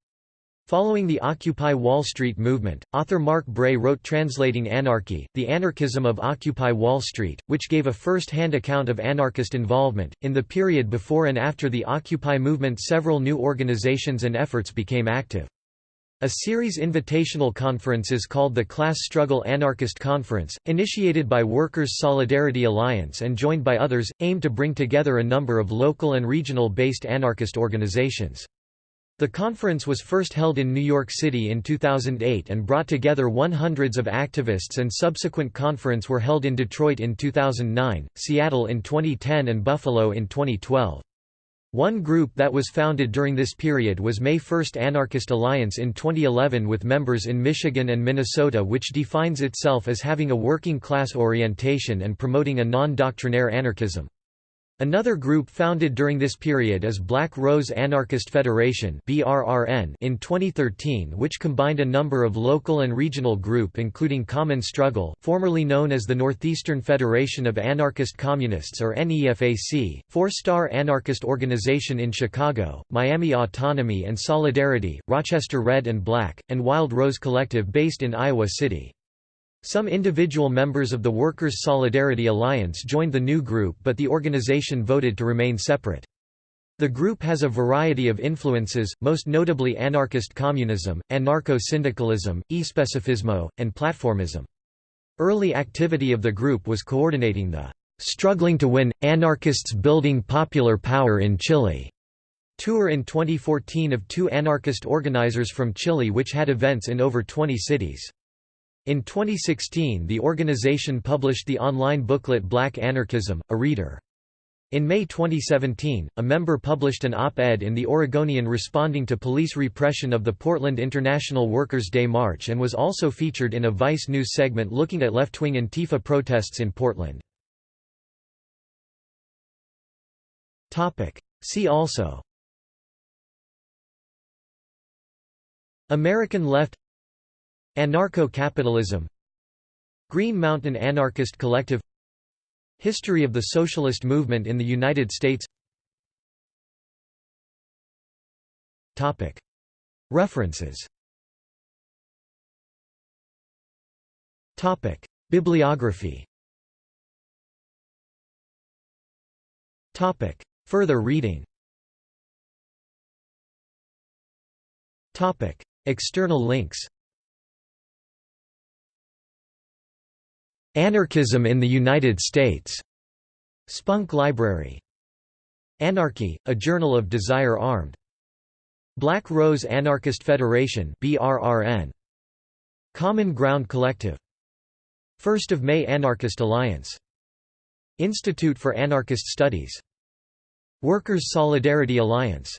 Following the Occupy Wall Street movement, author Mark Bray wrote Translating Anarchy, The Anarchism of Occupy Wall Street, which gave a first-hand account of anarchist involvement. In the period before and after the Occupy movement several new organizations and efforts became active. A series invitational conferences called the Class Struggle Anarchist Conference, initiated by Workers' Solidarity Alliance and joined by others, aimed to bring together a number of local and regional-based anarchist organizations. The conference was first held in New York City in 2008 and brought together one hundreds of activists and subsequent conference were held in Detroit in 2009, Seattle in 2010 and Buffalo in 2012. One group that was founded during this period was May First Anarchist Alliance in 2011 with members in Michigan and Minnesota which defines itself as having a working class orientation and promoting a non-doctrinaire anarchism. Another group founded during this period is Black Rose Anarchist Federation in 2013 which combined a number of local and regional group including Common Struggle formerly known as the Northeastern Federation of Anarchist Communists or NEFAC, Four Star Anarchist Organization in Chicago, Miami Autonomy and Solidarity, Rochester Red and Black, and Wild Rose Collective based in Iowa City. Some individual members of the Workers' Solidarity Alliance joined the new group but the organization voted to remain separate. The group has a variety of influences, most notably anarchist communism, anarcho-syndicalism, especifismo, and platformism. Early activity of the group was coordinating the "'Struggling to Win, Anarchists Building Popular Power in Chile' tour in 2014 of two anarchist organizers from Chile which had events in over 20 cities. In 2016 the organization published the online booklet Black Anarchism, a reader. In May 2017, a member published an op-ed in The Oregonian responding to police repression of the Portland International Workers' Day March and was also featured in a Vice News segment looking at left-wing Antifa protests in Portland. See also American left Anarcho-capitalism. Green Mountain Anarchist Collective. History of the socialist movement in the United States. References. Bibliography. Further reading. External links Anarchism in the United States. Spunk Library. Anarchy, a Journal of Desire Armed. Black Rose Anarchist Federation BRRN. Common Ground Collective. 1st of May Anarchist Alliance. Institute for Anarchist Studies. Workers' Solidarity Alliance